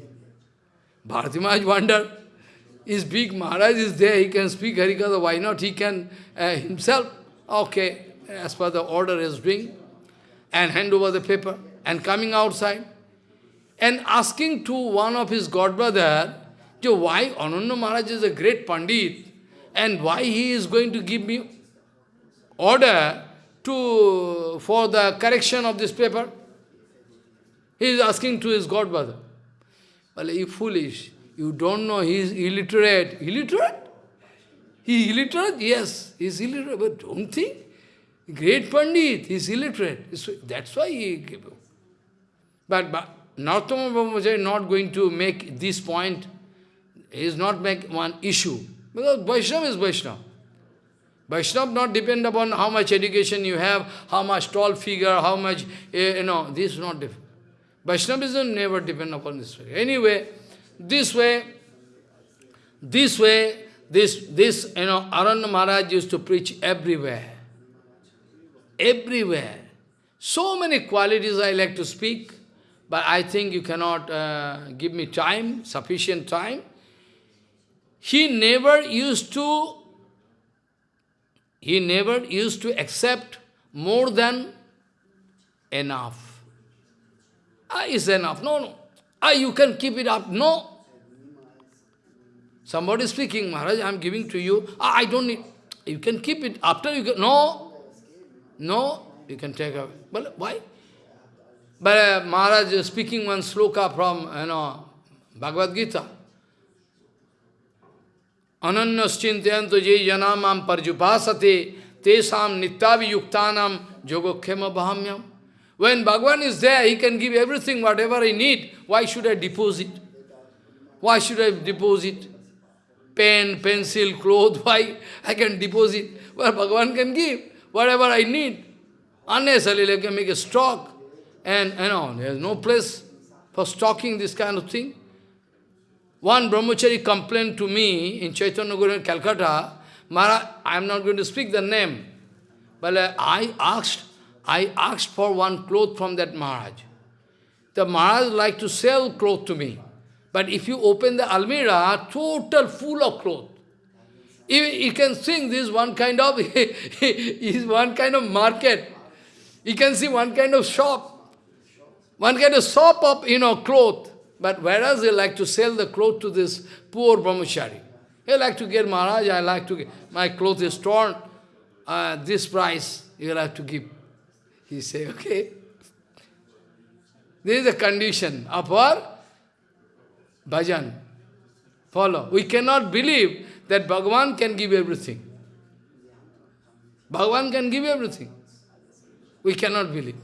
Bharati Maharaj wonder, is big Maharaj is there, he can speak Harikatha, why not he can uh, himself, okay, as per the order is doing, and hand over the paper, and coming outside, and asking to one of his godbrother, why Ananda Maharaj is a great Pandit, and why he is going to give me order to, for the correction of this paper? He is asking to his godfather. Well, you foolish. You don't know he is illiterate. Illiterate? He illiterate? Yes, he is illiterate. But don't think. Great Pandit, he is illiterate. That's why he gave. But, but Narottama Brahmacharya is not going to make this point. He is not make one issue. Because Vaishnava is Vaishnava. Vaishnava not depend upon how much education you have, how much tall figure, how much, eh, you know, this is not different. Vaishnavism never depend upon this way. Anyway, this way, this way, this, this, you know, Aranya Maharaj used to preach everywhere. Everywhere. So many qualities I like to speak, but I think you cannot uh, give me time, sufficient time. He never used to he never used to accept more than enough. Ah, is enough. No, no. Ah, you can keep it up. No. Somebody speaking, Maharaj, I am giving to you. Ah, I don't need. You can keep it. After you can. No. No. You can take away. But why? But uh, Maharaj is speaking one sloka from, you know, Bhagavad Gita. अनन्याश्चिंत ये जना माम परजुपाशते तेषा नित्ताभियुक्ता योगक्षेम भाम्यम when Bhagwan is there he can give everything whatever I need why should I deposit why should I deposit pen pencil cloth why I can deposit where Bhagwan can give whatever I need unnecessarily लेकिन make a stock and an on has no place for stocking this kind of thing One brahmachari complained to me in Chaitanya Guru in Calcutta, Maharaj, I am not going to speak the name, but uh, I asked, I asked for one cloth from that Maharaj. The Maharaj like to sell cloth to me. But if you open the almirah, total full of cloth. You, you can think this one kind of (laughs) is one kind of market. You can see one kind of shop. One kind of shop of you know cloth. But whereas they like to sell the cloth to this poor brahmachari. He like to get Maharaj, I like to get, my cloth is torn, uh, this price you will have to give. He say, okay. This is the condition of our bhajan. Follow. We cannot believe that Bhagavan can give everything. Bhagavan can give everything. We cannot believe.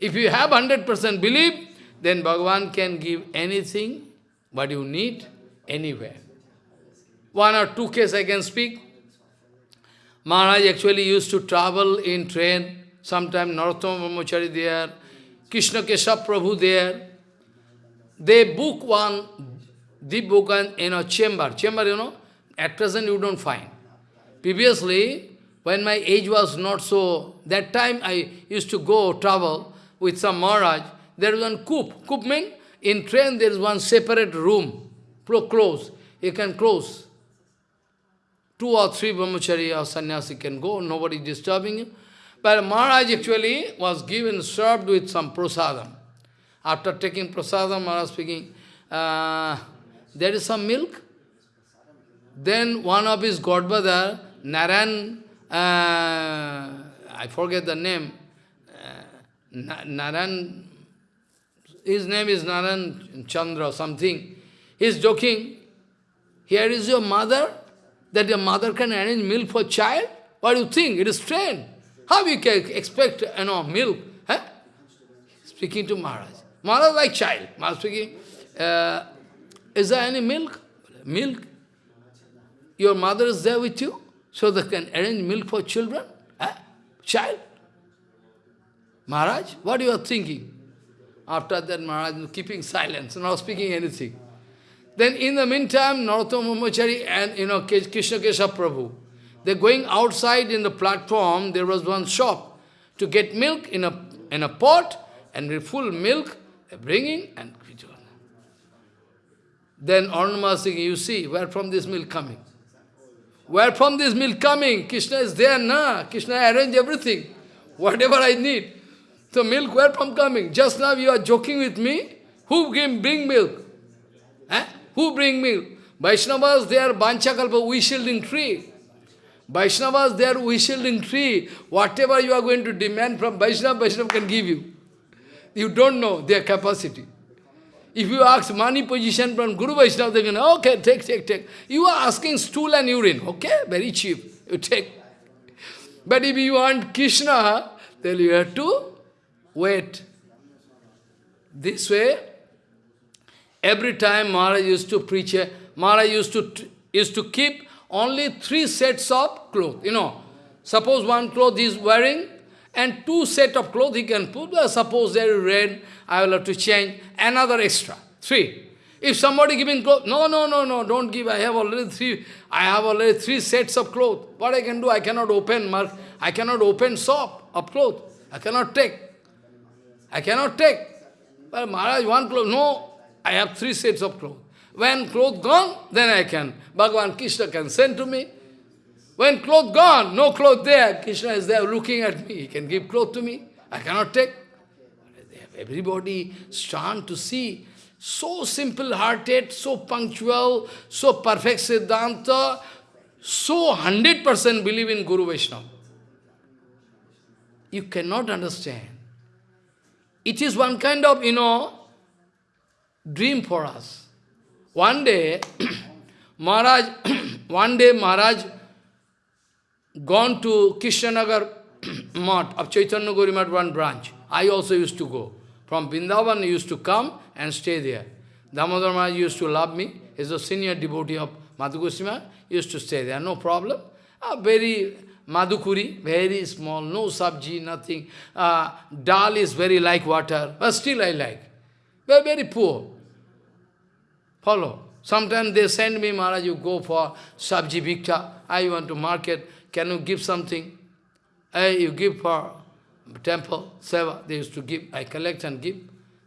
If you have 100% belief, then Bhagavan can give anything what you need anywhere. One or two cases I can speak. Maharaj actually used to travel in train, sometime Narottama Brahmachari there, Krishna Keshav Prabhu there. They book one, they book an, in a chamber. Chamber, you know, at present you don't find. Previously, when my age was not so, that time I used to go travel with some Maharaj, there is one coop. Coop means in train there is one separate room, close. You can close. Two or three brahmachari or sannyasi can go, nobody disturbing you. But Maharaj actually was given, served with some prasadam. After taking prasadam, Maharaj speaking, uh, there is some milk. Then one of his godbrother, Naran, uh, I forget the name, uh, Naran, his name is Naran Chandra or something. He is joking, here is your mother, that your mother can arrange milk for child? What do you think? It is strange. How you can expect you know, milk? Huh? Speaking to Maharaj. Maharaj like child. Maharaj speaking, uh, is there any milk? Milk? Your mother is there with you? So they can arrange milk for children? Huh? Child? Maharaj, what you are thinking? After that, Maharaj keeping silence, not speaking anything. Then in the meantime, Narottama Brahmachari and you know Krishna Keshav Prabhu, they're going outside in the platform, there was one shop to get milk in a in a pot and full milk, bringing and then Arunama saying, you see, where from this milk coming? Where from this milk coming? Krishna is there, na? Krishna arrange everything, (laughs) whatever I need. So milk, where from coming? Just now you are joking with me. Who came bring milk? Eh? Who bring milk? Vaishnavas, they are Banchakalpa, we-shielding tree. Vaishnavas, they are we-shielding tree. Whatever you are going to demand from Vaishnava, Vaishnava can give you. You don't know their capacity. If you ask money position from Guru Vaishnava, they can, okay, take, take, take. You are asking stool and urine, okay, very cheap, you take. But if you want Krishna, then you have to wait. This way, Every time Maharaj used to preach, eh, Maharaj used to, used to keep only three sets of clothes. You know, suppose one cloth he is wearing, and two set of clothes he can put. Well, suppose there is red, I will have to change another extra. Three. If somebody giving clothes, no, no, no, no, don't give. I have already three. I have already three sets of clothes. What I can do? I cannot open. I cannot open shop of clothes. I cannot take. I cannot take. But Maharaj, one cloth, no. I have three sets of clothes. When clothes gone, then I can. Bhagavan Krishna can send to me. When clothes gone, no clothes there, Krishna is there looking at me. He can give clothes to me. I cannot take. Everybody stand to see. So simple-hearted, so punctual, so perfect Siddhanta, so 100% believe in Guru Vaishnava. You cannot understand. It is one kind of, you know, dream for us. One day, (clears throat) Maharaj, (clears throat) one day Maharaj gone to Krishnanagar Mat (clears throat) of Chaitanya Gaurimat, one branch. I also used to go. From Vrindavan, used to come and stay there. Damodar Maharaj used to love me. He's a senior devotee of Madhu Goswami. Used to stay there, no problem. A very Madhukari, very small, no sabji, nothing. Uh, dal is very like water, but still I like. Very, very poor. Follow. Sometimes they send me, Maharaj, you go for sabji bhikta. I want to market. Can you give something? Hey, you give for temple, seva. They used to give. I collect and give.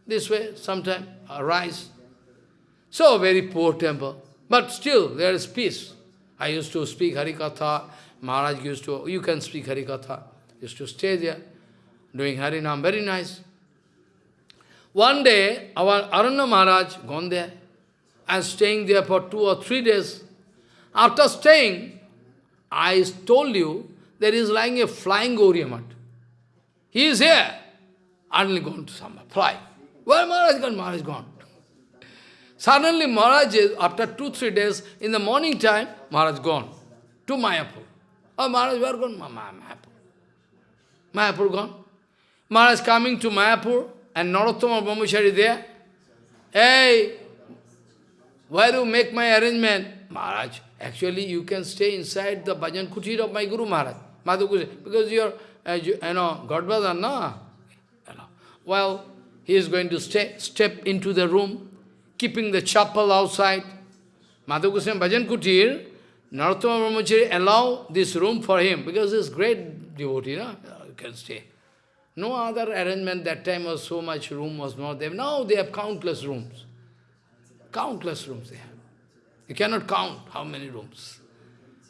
This way, sometimes, rice. So, very poor temple. But still, there is peace. I used to speak Harikatha. Maharaj used to, you can speak Harikatha. Used to stay there, doing Harinam, very nice. One day, our Aranya Maharaj gone there and staying there for two or three days. After staying, I told you, there is lying a flying Gauriya He is here. Suddenly gone to some fly. Where Maharaj gone? Maharaj gone. Suddenly Maharaj, is, after two, three days, in the morning time, Maharaj gone to Mayapur. Oh, Maharaj, where gone? Ma, Mayapur. Mayapur gone. Maharaj coming to Mayapur, and Narottama Brahmachari there. Hey, where do you make my arrangement? Maharaj, actually you can stay inside the bhajan kutir of my Guru Maharaj, Madhu because you are, uh, you, you know, Godbrother, no? Well, he is going to stay, step into the room, keeping the chapel outside. Madhu Goswami Bhajan Kutir, Narottama Brahmachari allow this room for him, because he is great devotee, no? you can stay. No other arrangement that time was so much room was not there. Now they have countless rooms. Countless rooms they have. You cannot count how many rooms.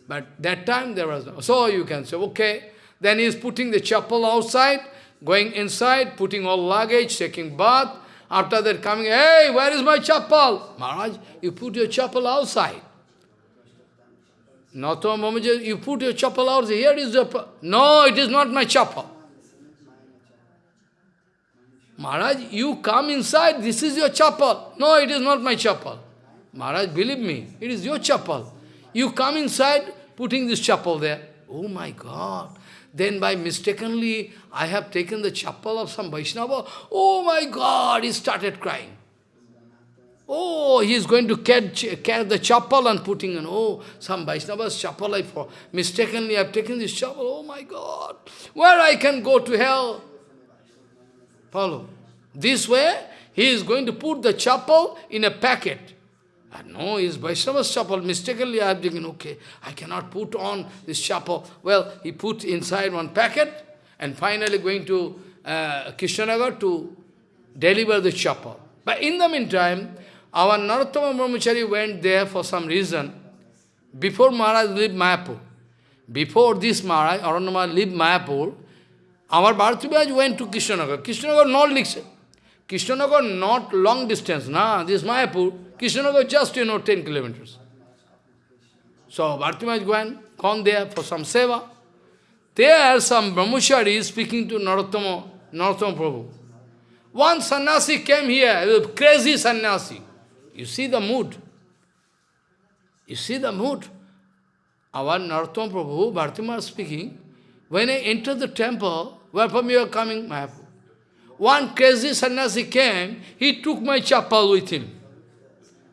But that time there was no. So you can say, okay. Then he is putting the chapel outside, going inside, putting all luggage, taking bath. After that coming, hey, where is my chapel? Maharaj, you put your chapel outside. Nato Mamaja, you put your chapel outside. Here is the... No, it is not my chapel. Maharaj, you come inside, this is your chapel. No, it is not my chapel. Maharaj, believe me, it is your chapel. You come inside, putting this chapel there. Oh my God. Then by mistakenly, I have taken the chapel of some Vaishnava. Oh my God, he started crying. Oh, he is going to catch, the chapel and putting in. Oh, some Vaishnava's chapel I for mistakenly I have taken this chapel. Oh my God, where I can go to hell? Follow. This way, he is going to put the chapel in a packet. And no, is Vaishnava's chapel. Mistakenly I have taken, okay, I cannot put on this chapel. Well, he put inside one packet and finally going to uh, Krishnanagar to deliver the chapel. But in the meantime, our Narottama Brahmachari went there for some reason. Before Maharaj lived Mayapur, before this Maharaj, Aranyama lived Mayapur, our Bharati went to Krishnanagar. Krishnanagar not Likshya. Krishnanagar not long distance, nah, this Mayapur. Krishnanagar just, you know, 10 kilometers. So Bharati went, gone there for some seva. There some brahmachari speaking to Narottama, Narottama Prabhu. One sannyasi came here, crazy sannyasi. You see the mood. You see the mood. Our Narottam Prabhu, Bharati Maharaj speaking, when I entered the temple, where from you are coming? Mayapur. One crazy sannyasi came, he took my chapel with him.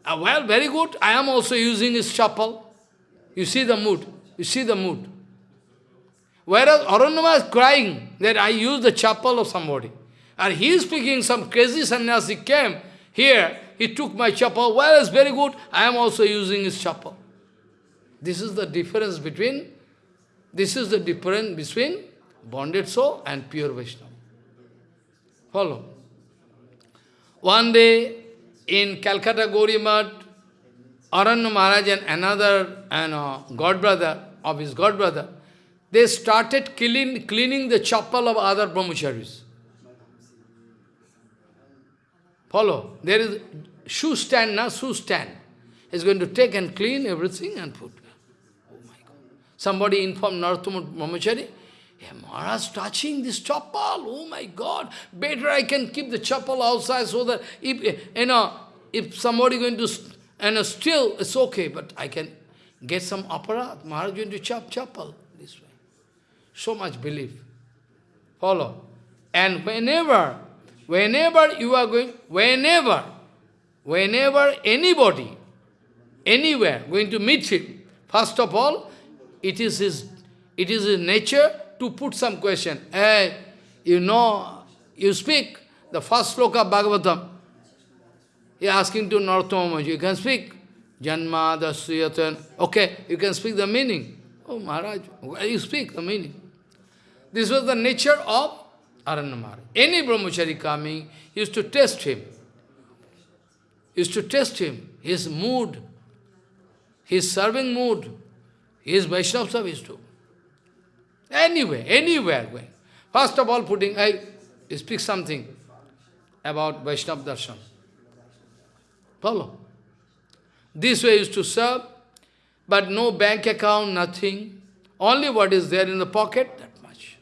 Uh, well, very good, I am also using his chapel. You see the mood, you see the mood. Whereas Aranyama is crying that I use the chapel of somebody. And he is speaking, some crazy sannyasi came here, he took my chapel, well, it's very good, I am also using his chapel. This is the difference between, this is the difference between bonded soul and pure Vaishnava. Follow. One day, in Calcutta Gauriya Aranya Maharaj and another and, uh, god brother of his god brother, they started clean, cleaning the chapel of other brahmacharis. Follow. There is shoe stand now, shoe stand. He's going to take and clean everything and put. Oh my God. Somebody informed Narottama Brahmachari, yeah, Maharaj touching this chapel, oh my God, better I can keep the chapel outside so that if, you know, if somebody going to, and you still, it's okay, but I can get some aparadh. Maharaj going to chop chapel this way. So much belief. Follow. And whenever, whenever you are going, whenever whenever anybody, anywhere, going to meet him, first of all, it is his, it is his nature to put some question. Hey, you know, you speak the first sloka Bhagavatam. He asking to Narottama you can speak. Janma, Dasyatan. Okay, you can speak the meaning. Oh, Maharaj, you speak the meaning. This was the nature of Aranya Any brahmachari coming used to test him. Used to test him, his mood, his serving mood, his Vaishnava service too. Anywhere, anywhere going. First of all, putting, I speak something about Vaishnava darshan. Follow. This way is to serve, but no bank account, nothing. Only what is there in the pocket, that much.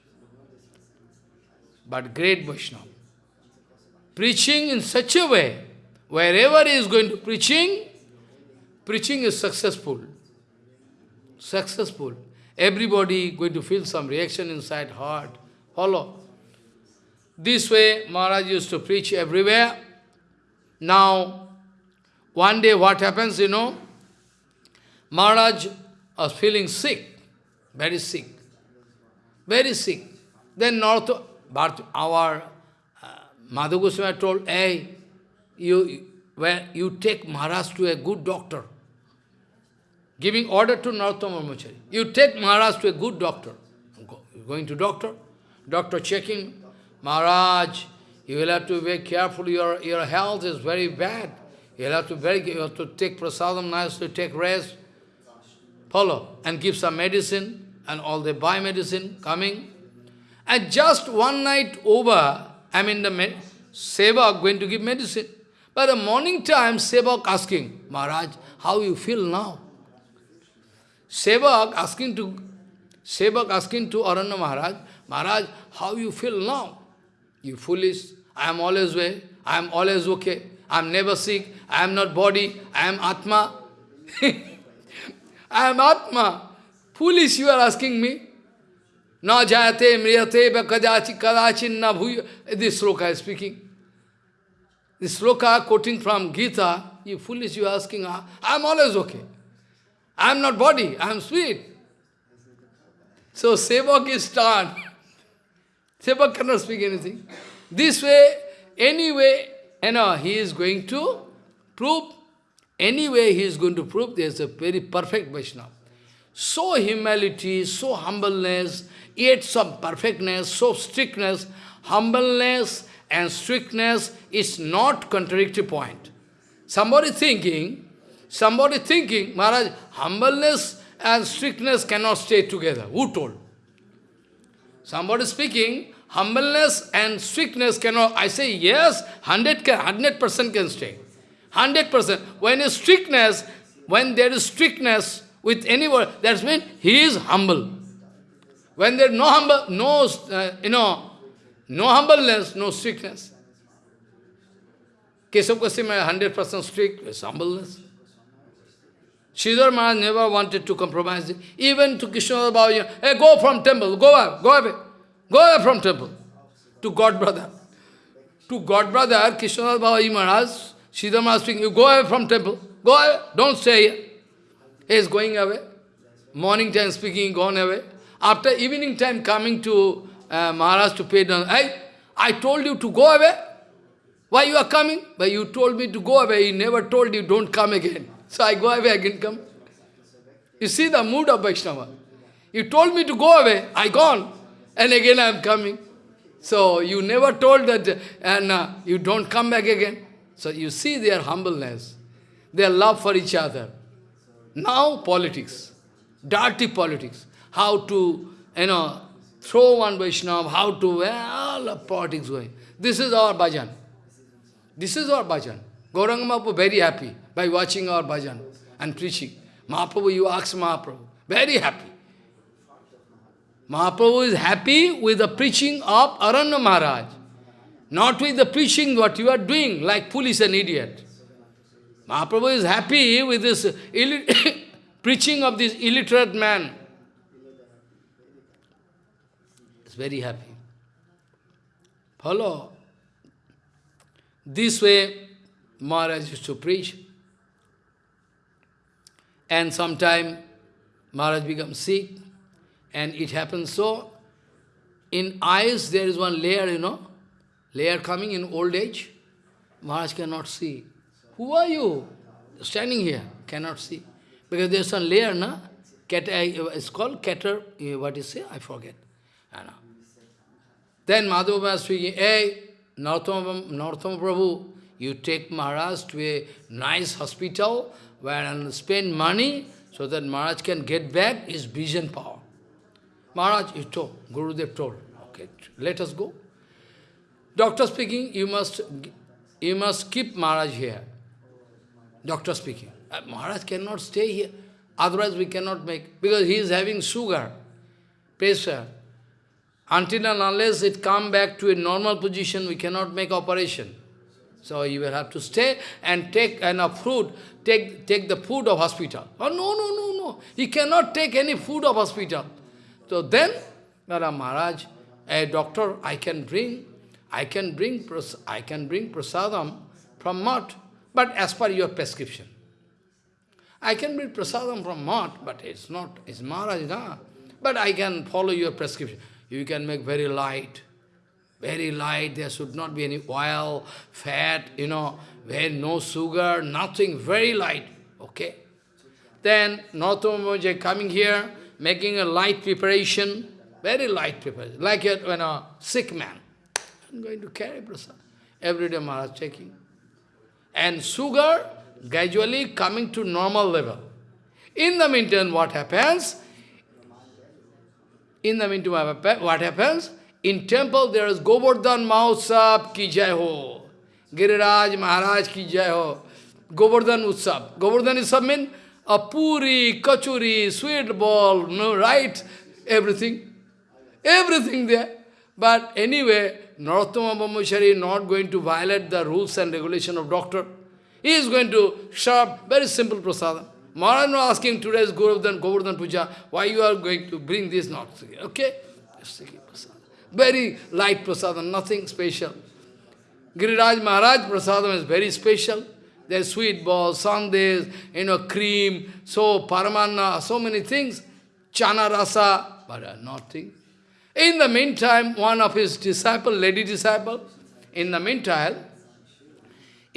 But great Vaishnava. Preaching in such a way, wherever he is going to preaching, preaching is successful. Successful. Everybody going to feel some reaction inside heart. Follow. This way, Maharaj used to preach everywhere. Now, one day what happens, you know, Maharaj was feeling sick, very sick, very sick. Then North, but our uh, Madhu Goswami told, hey, you, where you take Maharaj to a good doctor. Giving order to Narottama Brahmachari. You take Maharaj to a good doctor. Go, going to doctor, doctor checking, Maharaj, you will have to be very careful, your, your health is very bad. You will have to very you have to take prasadam nicely, take rest, follow, and give some medicine, and all the buy medicine coming. And just one night over, I mean the med Sevak going to give medicine. By the morning time, Sevak asking, Maharaj, how you feel now? Sevak asking to Sevak asking to Aranya Maharaj, Maharaj, how you feel now? You foolish, I am always well, I am always okay, I am never sick, I am not body, I am Atma. (laughs) I am Atma. Foolish you are asking me. Na jayate mriyate kadachi kadachin na bhuya. This sloka is speaking. This sloka quoting from Gita, you foolish you asking, ah, I am always okay. I am not body, I am spirit. So Sevak is stunned. (laughs) Sevak cannot speak anything. This way, anyway, you know, he is going to prove, anyway he is going to prove there is a very perfect Vaishnava. So humility, so humbleness, yet some perfectness, so strictness, humbleness and strictness is not contradictory point. Somebody thinking, somebody thinking, Maharaj, humbleness and strictness cannot stay together. Who told? Somebody speaking, humbleness and strictness cannot, I say yes, 100 100% can stay. 100%. When is strictness, when there is strictness with anyone, that means he is humble. When there is no humble, no, uh, you know, no humbleness, no strictness. Keshav Goswami 100% strict with humbleness. Sridhar Maharaj never wanted to compromise. Even to Krishna Baba, hey, go from temple, go away, go away. Go away from temple. To God brother. To God brother, Krishna Baba Maharaj, Sridhar Maharaj speaking, you go away from temple. Go away, don't stay here. He is going away. Morning time speaking, gone away. After evening time coming to uh, Maharaj to pay down, hey, I told you to go away. Why you are coming? But you told me to go away. He never told you, don't come again. (laughs) So I go away, again come. You see the mood of Vaishnava. You told me to go away, I gone and again I am coming. So you never told that, and uh, you don't come back again. So you see their humbleness, their love for each other. Now politics, dirty politics, how to, you know, throw one Vaishnava, how to, well, the politics going. This is our bhajan. This is our bhajan. Gauranga Mahaprabhu very happy by watching our bhajan and preaching. Mahaprabhu, you ask Mahaprabhu, very happy. Mahaprabhu is happy with the preaching of Aranya Maharaj, not with the preaching what you are doing, like foolish and idiot. Mahaprabhu is happy with this (coughs) (coughs) preaching of this illiterate man. He's very happy. Follow. This way, Maharaj used to preach. And sometime Maharaj becomes sick, and it happens so. In eyes there is one layer, you know, layer coming in old age. Maharaj cannot see. Who are you? Standing here, cannot see. Because there's some layer, na? Cat, uh, it's called cater, uh, what is it? I forget. I know. Then Madhava speaking, hey, Narottama, Narottama Prabhu, you take Maharaj to a nice hospital where and spend money so that Maharaj can get back his vision power. Maharaj, you told, Gurudev told, okay, let us go. Doctor speaking, you must, you must keep Maharaj here. Doctor speaking. Uh, Maharaj cannot stay here, otherwise we cannot make, because he is having sugar, pressure. Until and unless it come back to a normal position, we cannot make operation. So you will have to stay and take enough food, take, take the food of hospital. Oh, no, no, no, no. He cannot take any food of hospital. So then, Nara Maharaj, a doctor, I can bring, I can bring, I can bring prasadam from mat, but as per your prescription. I can bring prasadam from mat, but it's not, it's Maharaj, na? But I can follow your prescription. You can make very light, very light, there should not be any oil, fat, you know, very no sugar, nothing, very light, okay? Then Narottama coming here, making a light preparation, very light preparation, like a, when a sick man. I'm going to carry prasad. Every day Maharaj checking. And sugar gradually coming to normal level. In the meantime, what happens? In the meantime, what happens? In temple, there is Govardhan Mahotsav ki jai ho. Giriraj Maharaj ki jai ho. Govardhan Utsav. Govardhan Utsav means a puri, kachuri, sweet ball, no, right? Everything. Everything there. But anyway, Narottama Brahmachari is not going to violate the rules and regulation of doctor. He is going to serve very simple prasadam. Maharaj was asking today's Govardhan, Govardhan Puja, why you are going to bring this not? Okay? Very light prasadam, nothing special. Giriraj Maharaj prasadam is very special. There's sweet balls, sandes, you know, cream, so paramanna, so many things. Chana rasa, but uh, nothing. In the meantime, one of his disciple, lady disciple, in the meantime,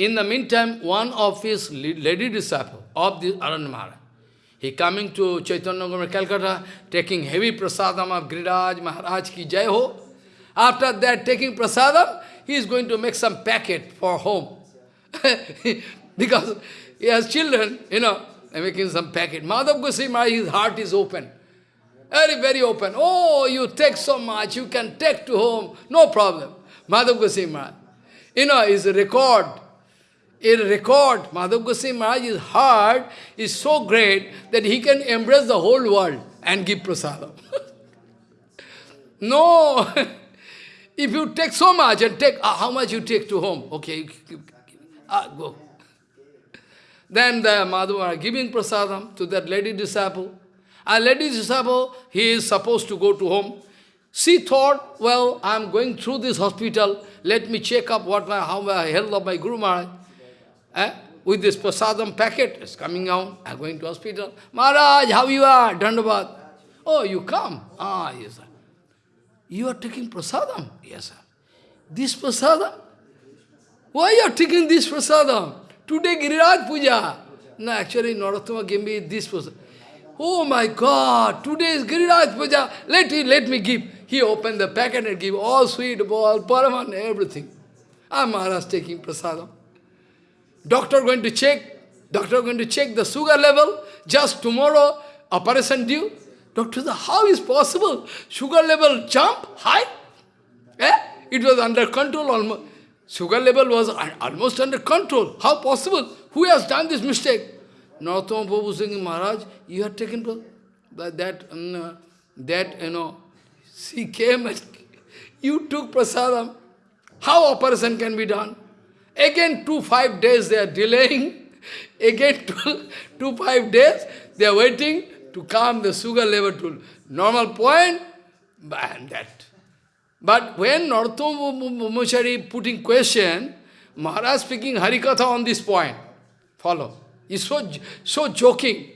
in the meantime, one of his lady disciple of the Aranya Maharaj, he coming to Chaitanya Nagar, Calcutta, taking heavy prasadam of Giriraj Maharaj ki jai ho. After that, taking prasadam, he is going to make some packet for home. (laughs) because he has children, you know, making some packet. Madhav Goswami, his heart is open. Very, very open. Oh, you take so much, you can take to home, no problem. Madhav Goswami You know, his record, a record, Madhav Goswami Maharaj's heart is so great that he can embrace the whole world and give prasadam. (laughs) no! (laughs) if you take so much and take, uh, how much you take to home? Okay, uh, go. Then the Madhava giving prasadam to that lady disciple. A lady disciple, he is supposed to go to home. She thought, well, I am going through this hospital, let me check up what my, how my health of my Guru Maharaj. Eh? With this prasadam packet, it's coming out, I'm going to hospital. Maharaj, how you are? Dandabad. Oh, you come? Ah, yes, sir. You are taking prasadam? Yes, sir. This prasadam? Why you are taking this prasadam? Today Giriraj Puja. No, actually Narottama gave me this prasadam. Oh my God, today is Giriraj Puja. Let, me, let me give. He opened the packet and give all sweet, all paraman, everything. Ah, Maharaj taking prasadam. Doctor going to check. Doctor going to check the sugar level. Just tomorrow, operation due. Doctor how is possible? Sugar level jump high? Eh? It was under control almost. Sugar level was almost under control. How possible? Who has done this mistake? Narottama Prabhu saying, Maharaj, you have taken that, that, um, that, you know, she came and you took prasadam. How operation can be done? Again, two, five days they are delaying. (laughs) Again, two, two, five days they are waiting to calm the sugar level to normal point. And that but when Narottama Brahmachari putting question, Maharaj speaking Harikatha on this point. Follow. He's so, so joking.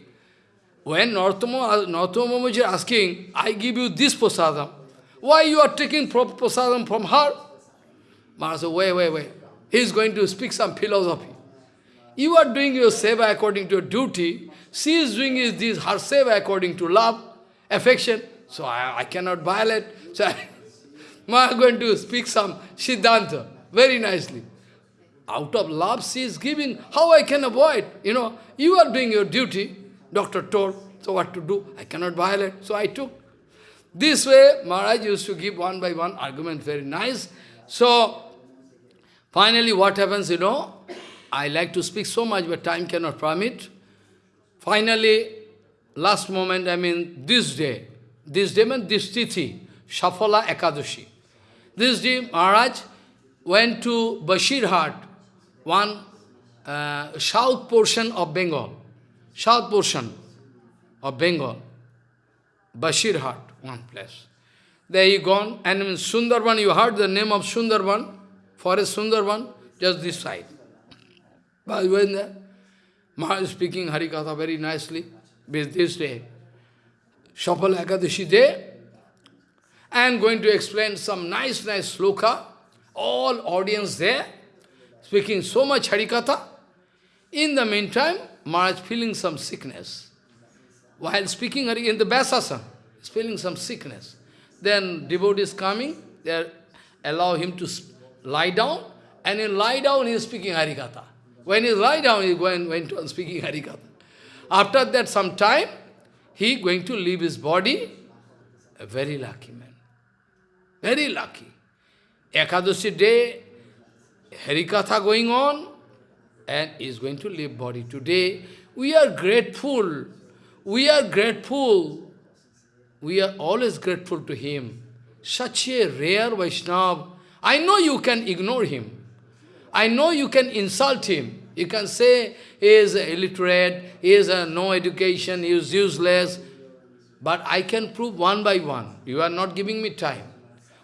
When Narottama is asking, I give you this prasadam. Why you are taking prasadam from her? Maharaj said, wait, wait, wait. He is going to speak some philosophy. You are doing your seva according to your duty. She is doing is this, her seva according to love, affection. So I, I cannot violate. So I, (laughs) am going to speak some Siddhanta very nicely. Out of love she is giving. How I can avoid? You know, you are doing your duty. Doctor told. So what to do? I cannot violate. So I took. This way, Maharaj used to give one by one argument, very nice. So, finally what happens, you know, I like to speak so much, but time cannot permit. Finally, last moment, I mean, this day, this day means this tithi, Shafala Ekadashi. This day, Maharaj went to Bashirhat, one uh, south portion of Bengal, south portion of Bengal, Bashirhat, one place. There he gone, and in Sundarban, you heard the name of Sundarban, forest Sundarban, just this side. But when the Maharaj is speaking Harikatha very nicely, with this day, Shapala Ekadashi day, and going to explain some nice, nice sloka, all audience there, speaking so much Harikatha. In the meantime, Maharaj feeling some sickness. While speaking in the Vyasasana, he's feeling some sickness. Then devotees coming, they allow him to lie down, and in lie down he is speaking Harikatha. When he lie down, he going, went on speaking Harikatha. After that, some time, he going to leave his body, a very lucky man. Very lucky. Ekadashi day, Harikatha going on, and is going to leave body. Today, we are grateful. We are grateful. We are always grateful to him. Such a rare Vaishnava. I know you can ignore him. I know you can insult him. You can say he is illiterate, he is uh, no education, he is useless. But I can prove one by one. You are not giving me time.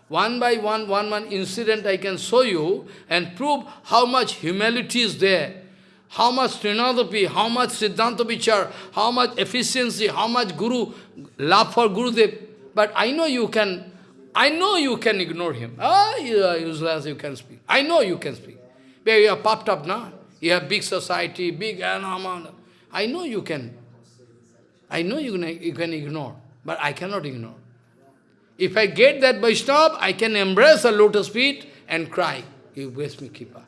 One by one, one one incident I can show you and prove how much humility is there, how much Trinadapi, how much Siddhanta Vichar, how much efficiency, how much Guru, love for Gurudev. But I know you can, I know you can ignore him. Ah, you are useless, you can speak. I know you can speak. But you are popped up now. You have big society, big amount. I know you can. I know you can, you can ignore, but I cannot ignore. If I get that Vaishnava, I can embrace the lotus feet and cry, you bless me, Kripa.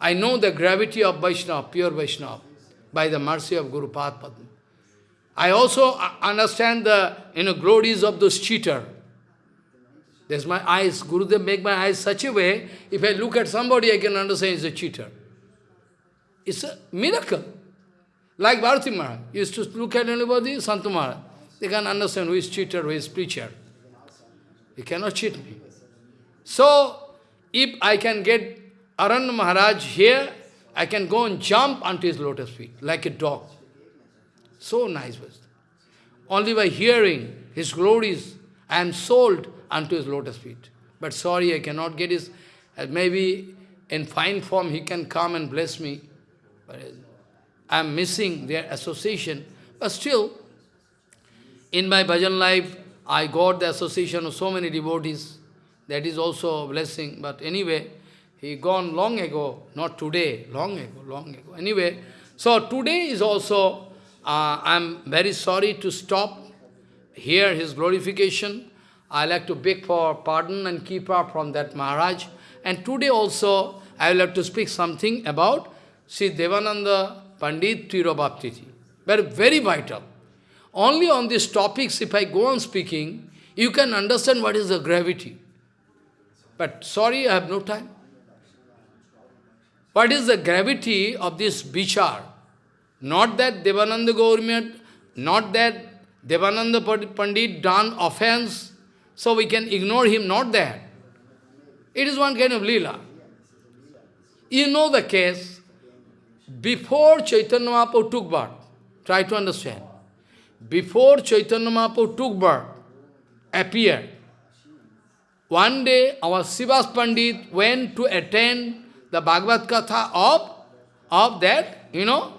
I know the gravity of Vaishnava, pure Vaishnava, by the mercy of Guru Padma. I also understand the you know, glories of those cheater. There's my eyes. Gurudev make my eyes such a way, if I look at somebody, I can understand he's a cheater. It's a miracle. Like Bharati Maharaj used to look at anybody, Santu Maharaj. They can understand who is cheater, who is preacher. You cannot cheat me. So, if I can get Aranya Maharaj here, I can go and jump onto his lotus feet, like a dog. So nice was Only by hearing his glories, I am sold unto his lotus feet. But sorry, I cannot get his, uh, maybe in fine form he can come and bless me. But I am missing their association. But still, in my bhajan life, I got the association of so many devotees. That is also a blessing. But anyway, he gone long ago, not today, long ago, long ago. Anyway, so today is also, uh, I am very sorry to stop here his glorification. I like to beg for pardon and keep up from that Maharaj. And today also, I will have to speak something about Sri Devananda Pandit Tirobhaptiti. Very, very vital. Only on these topics, if I go on speaking, you can understand what is the gravity. But sorry, I have no time. What is the gravity of this bichar? Not that Devananda Gaurimat, not that Devananda Pandit done offense, so we can ignore him, not that. It is one kind of lila. You know the case, before Chaitanya Mahaprabhu took birth, try to understand. Before Chaitanya Mahaprabhu took birth, appeared, one day our Sivas Pandit went to attend the Bhagavad Katha of, of that, you know,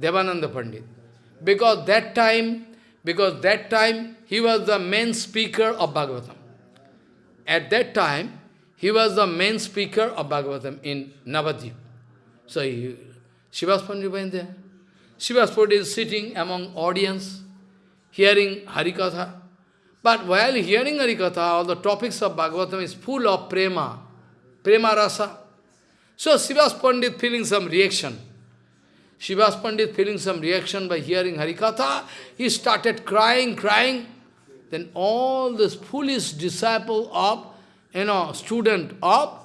Devananda Pandit. Because that time, because that time he was the main speaker of Bhagavatam. At that time, he was the main speaker of Bhagavatam in Navadvip. So he, Shivas Pandit went there. Shivas Pandit is sitting among audience, hearing Harikatha. But while hearing Harikatha, all the topics of Bhagavatam is full of prema, prema rasa. So Shivas Pandit feeling some reaction. Shivas Pandit feeling some reaction by hearing Harikatha, he started crying, crying. Then all this foolish disciple of, you know, student of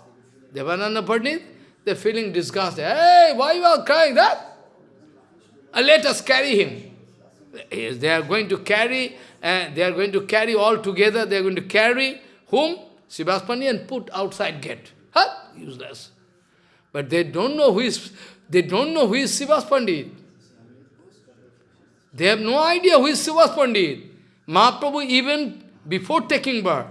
Devananda Pandit, they're feeling disgusted. Hey, why you are crying that? Uh, let us carry him. They are going to carry, uh, they are going to carry all together, they are going to carry whom? Shivas Pandit and put outside gate. Huh? Useless. But they don't know who is, they don't know who is Shivas Pandit. They have no idea who is Shivas Pandit. Mahaprabhu even before taking birth.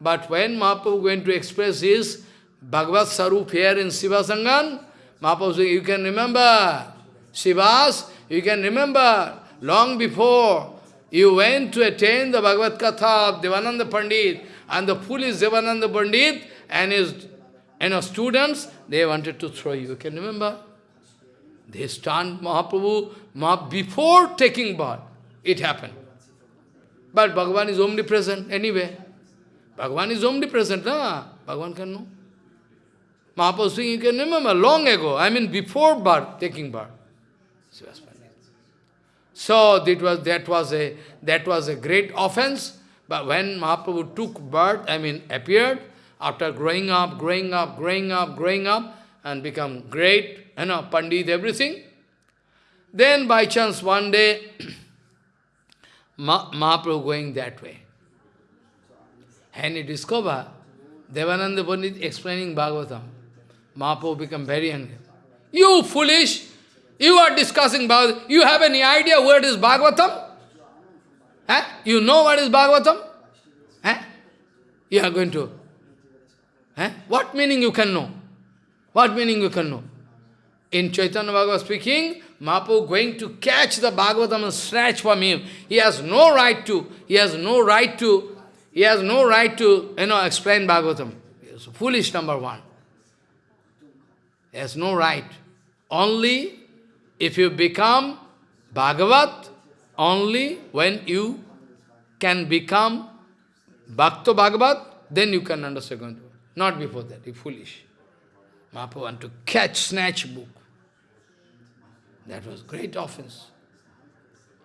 But when Mahaprabhu going to express his Bhagavad Sarup here in Sivasangan, Mahaprabhu said, you can remember, Shivas, you can remember, long before you went to attain the Bhagavad Katha of Devananda Pandit, and the foolish Devananda Pandit and his you know, students, they wanted to throw you. You can remember? They stand Mahaprabhu before taking birth. It happened. But Bhagavan is omnipresent anyway. Bhagavan is omnipresent, na? Bhagavan can know. Mahaprabhu you can remember, long ago, I mean before birth, taking birth. So that was, that was, a, that was a great offense. But when Mahaprabhu took birth, I mean appeared, after growing up, growing up, growing up, growing up, and become great, you know, Pandit, everything, then by chance one day, (clears throat) Mahaprabhu going that way. And he discover Devananda Pandit explaining Bhagavatam. Mahaprabhu become very angry. You foolish! You are discussing Bhagavatam. You have any idea what is Bhagavatam? Eh? You know what is Bhagavatam? Eh? You are going to. Eh? What meaning you can know? What meaning you can know? In Chaitanya Bhagavat speaking, Mahaprabhu going to catch the Bhagavatam and snatch from him. He has no right to, he has no right to, he has no right to, you know, explain Bhagavatam. It's foolish number one. He has no right. Only if you become Bhagavat, only when you can become Bhakta Bhagavat, then you can understand. Not before that, you foolish. Mahaprabhu want to catch, snatch book. That was great offense.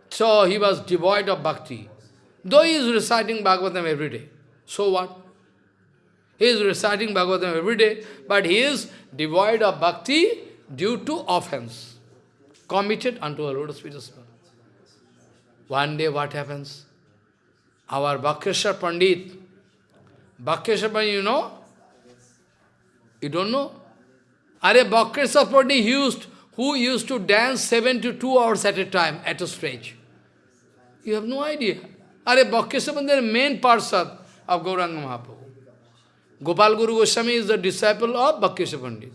So he was devoid of bhakti. Though he is reciting Bhagavatam every day. So what? He is reciting Bhagavatam every day, but he is devoid of bhakti due to offense committed unto a feet of One day what happens? Our Bhakreshwar Pandit, Bhakreshwar Pandit, you know? You don't know? Are Pandit used, who used to dance seven to two hours at a time at a stage? You have no idea. Are is the main parsad of Gauranga Mahaprabhu. Gopal Guru Goswami is the disciple of Bhakreshwar Pandit.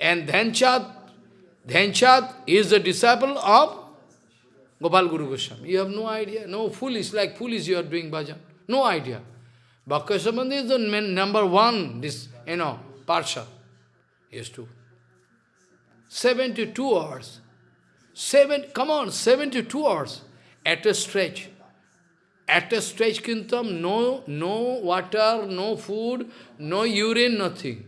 And Dhanchad, Dhanchad is the disciple of Gopal Guru Goswami. You have no idea. No, foolish, like foolish you are doing bhajan. No idea. Bhakreshwar Pandit is the number one, this, you know, parsha. Used to. 72 hours. Seven, come on, 72 hours at a stretch. At a stretch, Kintam, no, no water, no food, no urine, nothing.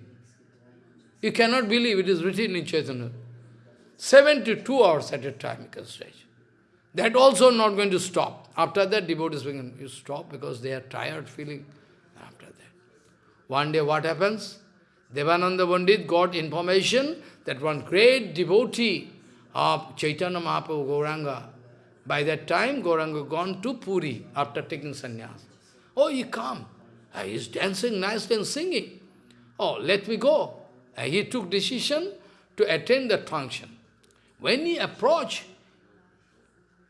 You cannot believe it is written in Chaitanya. 72 hours at a time you can stretch. That also not going to stop. After that, devotees begin, you stop because they are tired feeling. After that. One day what happens? Devananda Pandit got information that one great devotee of Chaitanya Mahaprabhu Gauranga, by that time, Gauranga gone to Puri after taking sannyas. Oh, he come. Uh, he is dancing nicely and singing. Oh, let me go. Uh, he took decision to attend that function. When he approach,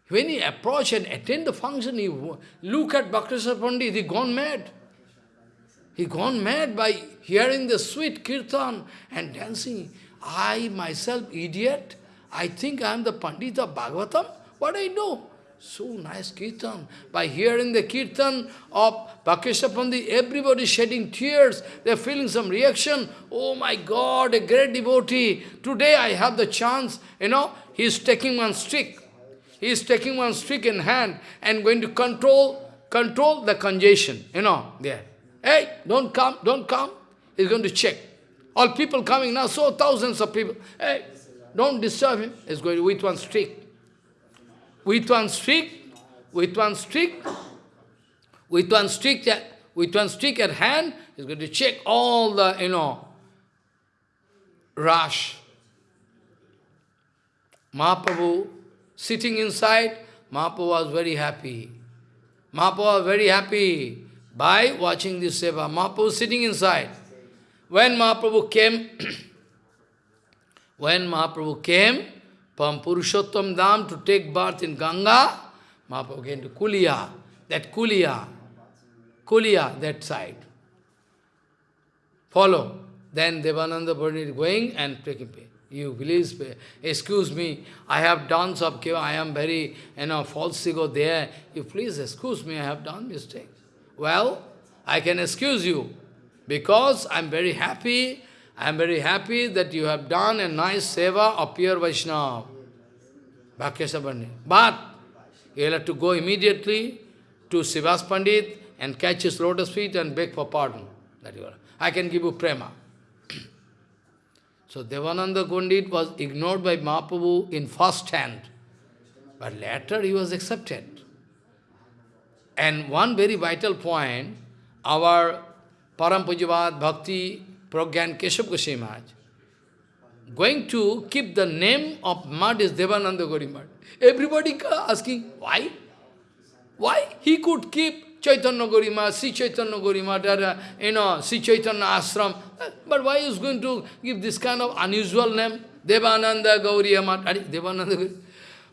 when he approach and attend the function, he look at Bhakteswar Pandit, he gone mad. He gone mad by hearing the sweet kirtan and dancing. I myself, idiot, I think I am the Pandit of Bhagavatam. What I know? So nice kirtan. By hearing the kirtan of Bhakesha Pandit, everybody shedding tears. They are feeling some reaction. Oh my God, a great devotee. Today I have the chance, you know, he is taking one stick. He is taking one stick in hand and going to control, control the congestion, you know, there. Hey, don't come, don't come. He's going to check. All people coming now, so thousands of people. Hey, don't disturb him. He's going to, with one stick. With one stick, with one stick, with one stick, with one stick at hand, he's going to check all the, you know, rush. Mahaprabhu sitting inside, Mahaprabhu was very happy. Mahaprabhu was very happy by watching this seva. Mahaprabhu sitting inside. When Mahaprabhu came, (clears throat) when Mahaprabhu came from Purushottam Dham to take birth in Ganga, Mahaprabhu came to Kulia, that Kulia, Kulia, that side. Follow. Then Devananda Pandit going and taking pay. You please, excuse me, I have done some, I am very, you know, false ego there. You please excuse me, I have done mistake. Well, I can excuse you because I am very happy, I am very happy that you have done a nice seva of pure Vaishnava. But you will have to go immediately to Sivas Pandit and catch his lotus feet and beg for pardon. That you are. I can give you prema. So Devananda Pandit was ignored by Mahaprabhu in first hand, but later he was accepted. And one very vital point, our Parampujavad Bhakti Pragyan Keshav Goswami Maharaj, going to keep the name of mud is Devananda Gori Mad. Everybody asking, why? Why? He could keep Chaitanya Gorima, Sri Chaitanya Gorima, uh, you know, Sri Chaitanya Ashram. But why is going to give this kind of unusual name? Devananda Gauriya Mat. Devananda Gauriya.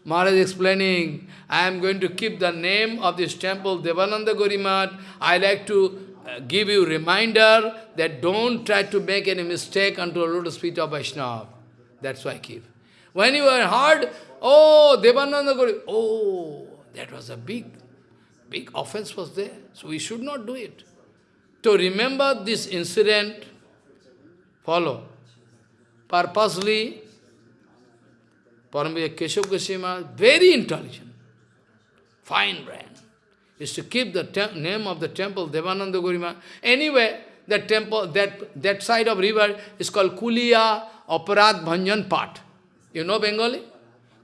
Maharaj explaining, I am going to keep the name of this temple, Devananda Gorimat. I like to uh, give you reminder that don't try to make any mistake unto the lotus feet of Vaishnava. That's why I keep. When you are hard, oh, Devananda Gori, oh, that was a big Big offense was there, so we should not do it. To remember this incident, follow. Purposely, Paramvya Keshav Goswami, very intelligent, fine brain, is to keep the name of the temple, Devananda Gurima. Anyway, that temple, that, that side of river is called Kuliya Aparadh Bhanjan Pat. You know Bengali?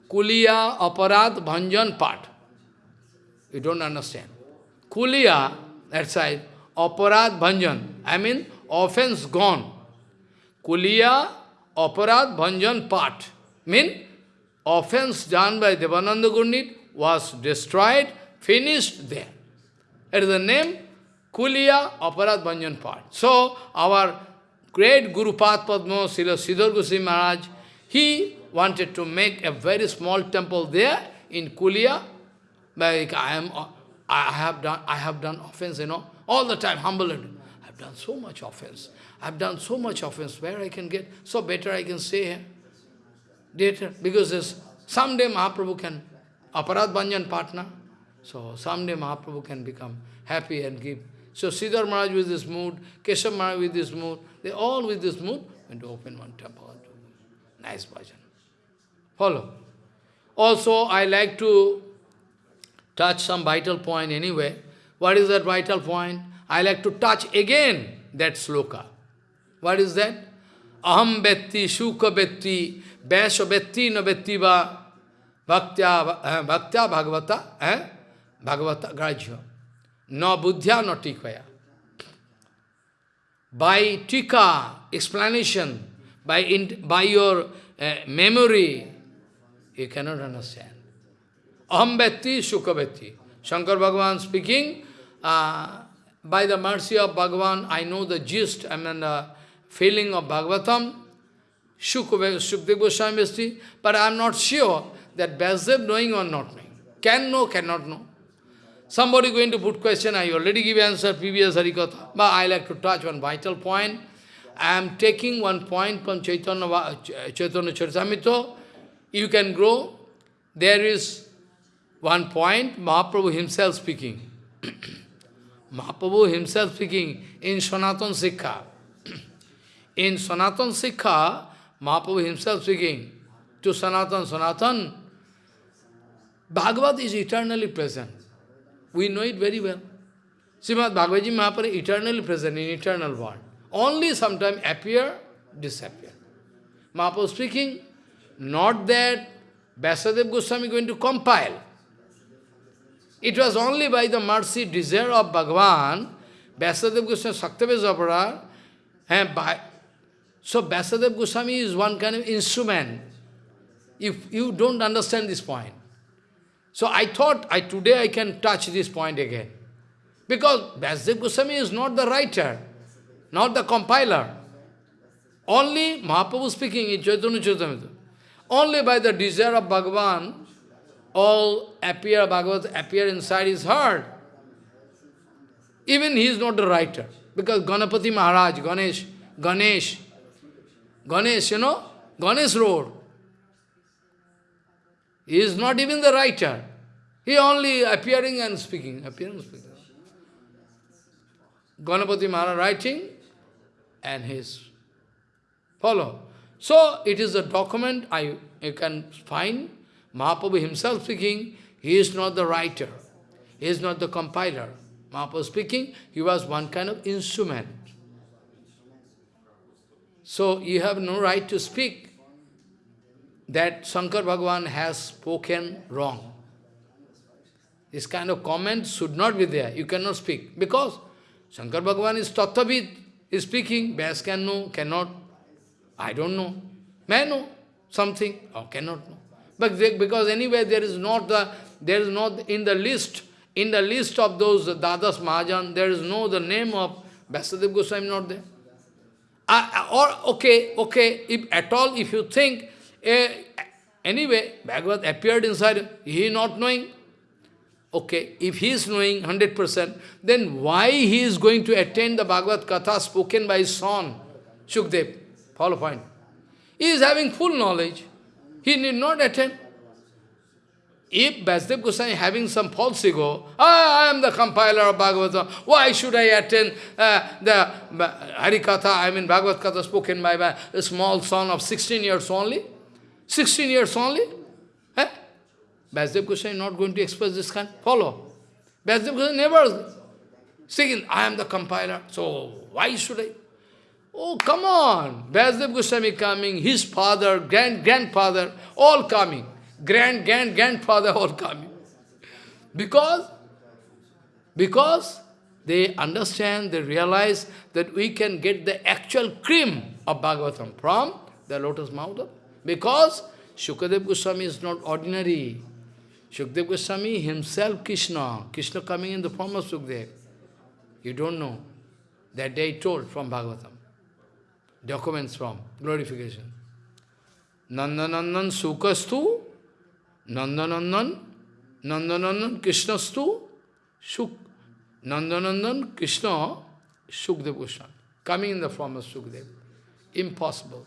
Kuliya Aparadh Bhanjan Pat. You don't understand. Kuliya, that side, aparadh bhanjan, I mean offense gone. Kuliya, aparadh bhanjan part, mean offense done by Devananda Pandit was destroyed, finished there. It is the name Kuliya Aparadh Bhanjan part. So, our great Guru Padma, Srila Sridhar Goswami Maharaj, he wanted to make a very small temple there in Kuliya, like I am, I have done, I have done offense, you know, all the time, humble I've done so much offense. I've done so much offense. Where I can get, so better I can say. Later, because someday Mahaprabhu can, Aparadh Banjan partner. So someday Mahaprabhu can become happy and give. So Sridhar Maharaj with this mood, Keshav Maharaj with this mood, they all with this mood went to open one temple. Nice bhajan. Follow. Also, I like to touch some vital point anyway. What is that vital point? I like to touch again that sloka. What is that? Aham betti, shuka betti, vaisha betti, no betti va, bhaktya, eh, bhaktya bhagavata, eh? bhagavata grajya. No buddhya, no tikaya. By tika, explanation, by, in, by your uh, memory, you cannot understand. Aham Bhakti, Sukha Bhakti. Shankar Bhagavan speaking, uh, by the mercy of Bhagavan, I know the gist, I mean the feeling of Bhagavatam, Shukdev Goswami Bhakti, but I am not sure that Vyasdev knowing or not knowing. Can know, cannot know. Somebody going to put question, I already give answer, previous Harikatha. But I like to touch one vital point. I am taking one point from Chaitanya, Chaitanya Charitamrita. You can grow. There is one point, Mahaprabhu himself speaking. (clears throat) Mahaprabhu himself speaking in Sanatan Shiksha. (clears throat) in Sanatan Shiksha, Mahaprabhu himself speaking to Sanatan, Sanatan, Bhagavad is eternally present. We know it very well. Srimad Bhagavad Mahaprabhu eternally present in eternal world. Only sometimes appear, disappear. Mahaprabhu speaking, not that Vyasadeva Goswami going to compile. It was only by the mercy, desire of Bhagavan, Vyasadeva Goswami, Saktaves opera, and by, so Vyasadeva Goswami is one kind of instrument. If you don't understand this point. So I thought I today I can touch this point again. Because Vyasadeva Goswami is not the writer, not the compiler. Only Mahaprabhu speaking in Chaitanya Charitamrita. Only by the desire of Bhagavan, all appear, Bhagavad appear inside his heart. Even he is not the writer. Because Ganapati Maharaj, Ganesh, Ganesh, Ganesh, you know, Ganesh wrote. He is not even the writer. He only appearing and speaking, appearing and speaking. Ganapati Maharaj writing and his follow. So it is a document I you can find. Mahaprabhu himself speaking, he is not the writer. He is not the compiler. Mahaprabhu speaking, he was one kind of instrument. So you have no right to speak that Shankar Bhagavan has spoken wrong. This kind of comment should not be there. You cannot speak. Because Shankar Bhagavan is Tattvavid, is speaking. Vyas can know, cannot. I don't know. May know something or cannot know. But they, because anyway there is not the there is not in the list in the list of those Dadas Mahajan, there is no the name of Vyasadeva Goswami not there. Uh, or okay, okay, if at all if you think eh, anyway, Bhagavad appeared inside, he not knowing. Okay, if he is knowing 100%, then why he is going to attend the Bhagavad Katha spoken by his son, Shukdev? Follow point. He is having full knowledge. He need not attend. If Vyasdev Goswami having some false ego, ah, I am the compiler of Bhagavatam, why should I attend uh, the Harikatha, I mean Bhagavad Katha spoken by, a small son of 16 years only? 16 years only? Eh? Vyasdev Goswami not going to express this kind? Follow. Vyasdev Goswami never saying, I am the compiler, so why should I? Oh, come on! Vyasdev Goswami is coming, his father, grand grandfather, all coming. Grand, grand, grandfather all coming. Because, because they understand, they realize that we can get the actual cream of Bhagavatam from the lotus mouth. Because Shukadev Goswami is not ordinary. Shukadev Goswami himself Krishna. Krishna coming in the form of Sukdev. You don't know. That day told from Bhagavatam. Documents from glorification. Nandanandan Sukastu, Nandanandan, Nandanandan Krishnastu, Shuk, Nandanandan Krishna, Shukdev Goswami, coming in the form of Shukdev. Impossible.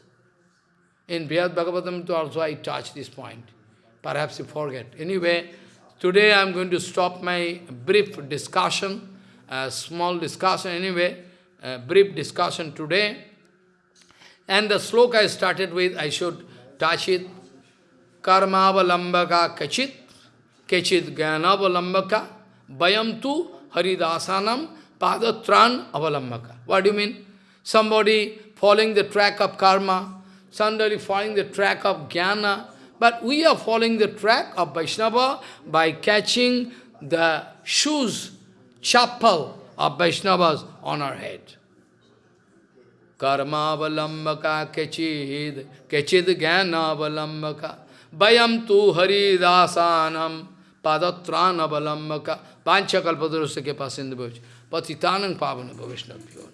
In Brihad Bhagavatam also I touch this point. Perhaps you forget. Anyway, today I am going to stop my brief discussion, a small discussion anyway, a brief discussion today. And the sloka I started with, I should touch it. कर्मावलंबका कचित कचित ज्ञानावलंबका वयम तु हरिदासानम पादत्राण अवलंबका। What do mean somebody following the track of karma suddenly following the track of gyan but we are following the track of Vaishnava by catching the shoes chappal of Vaishnava on our head कर्मावलंबका कचिद कचिद ज्ञानावलंबका bayam tu haridasanam padatranavalamaka, pancha kalpadurusya ke pasindu bhavich, patitanang pavana bhavishnabhyo.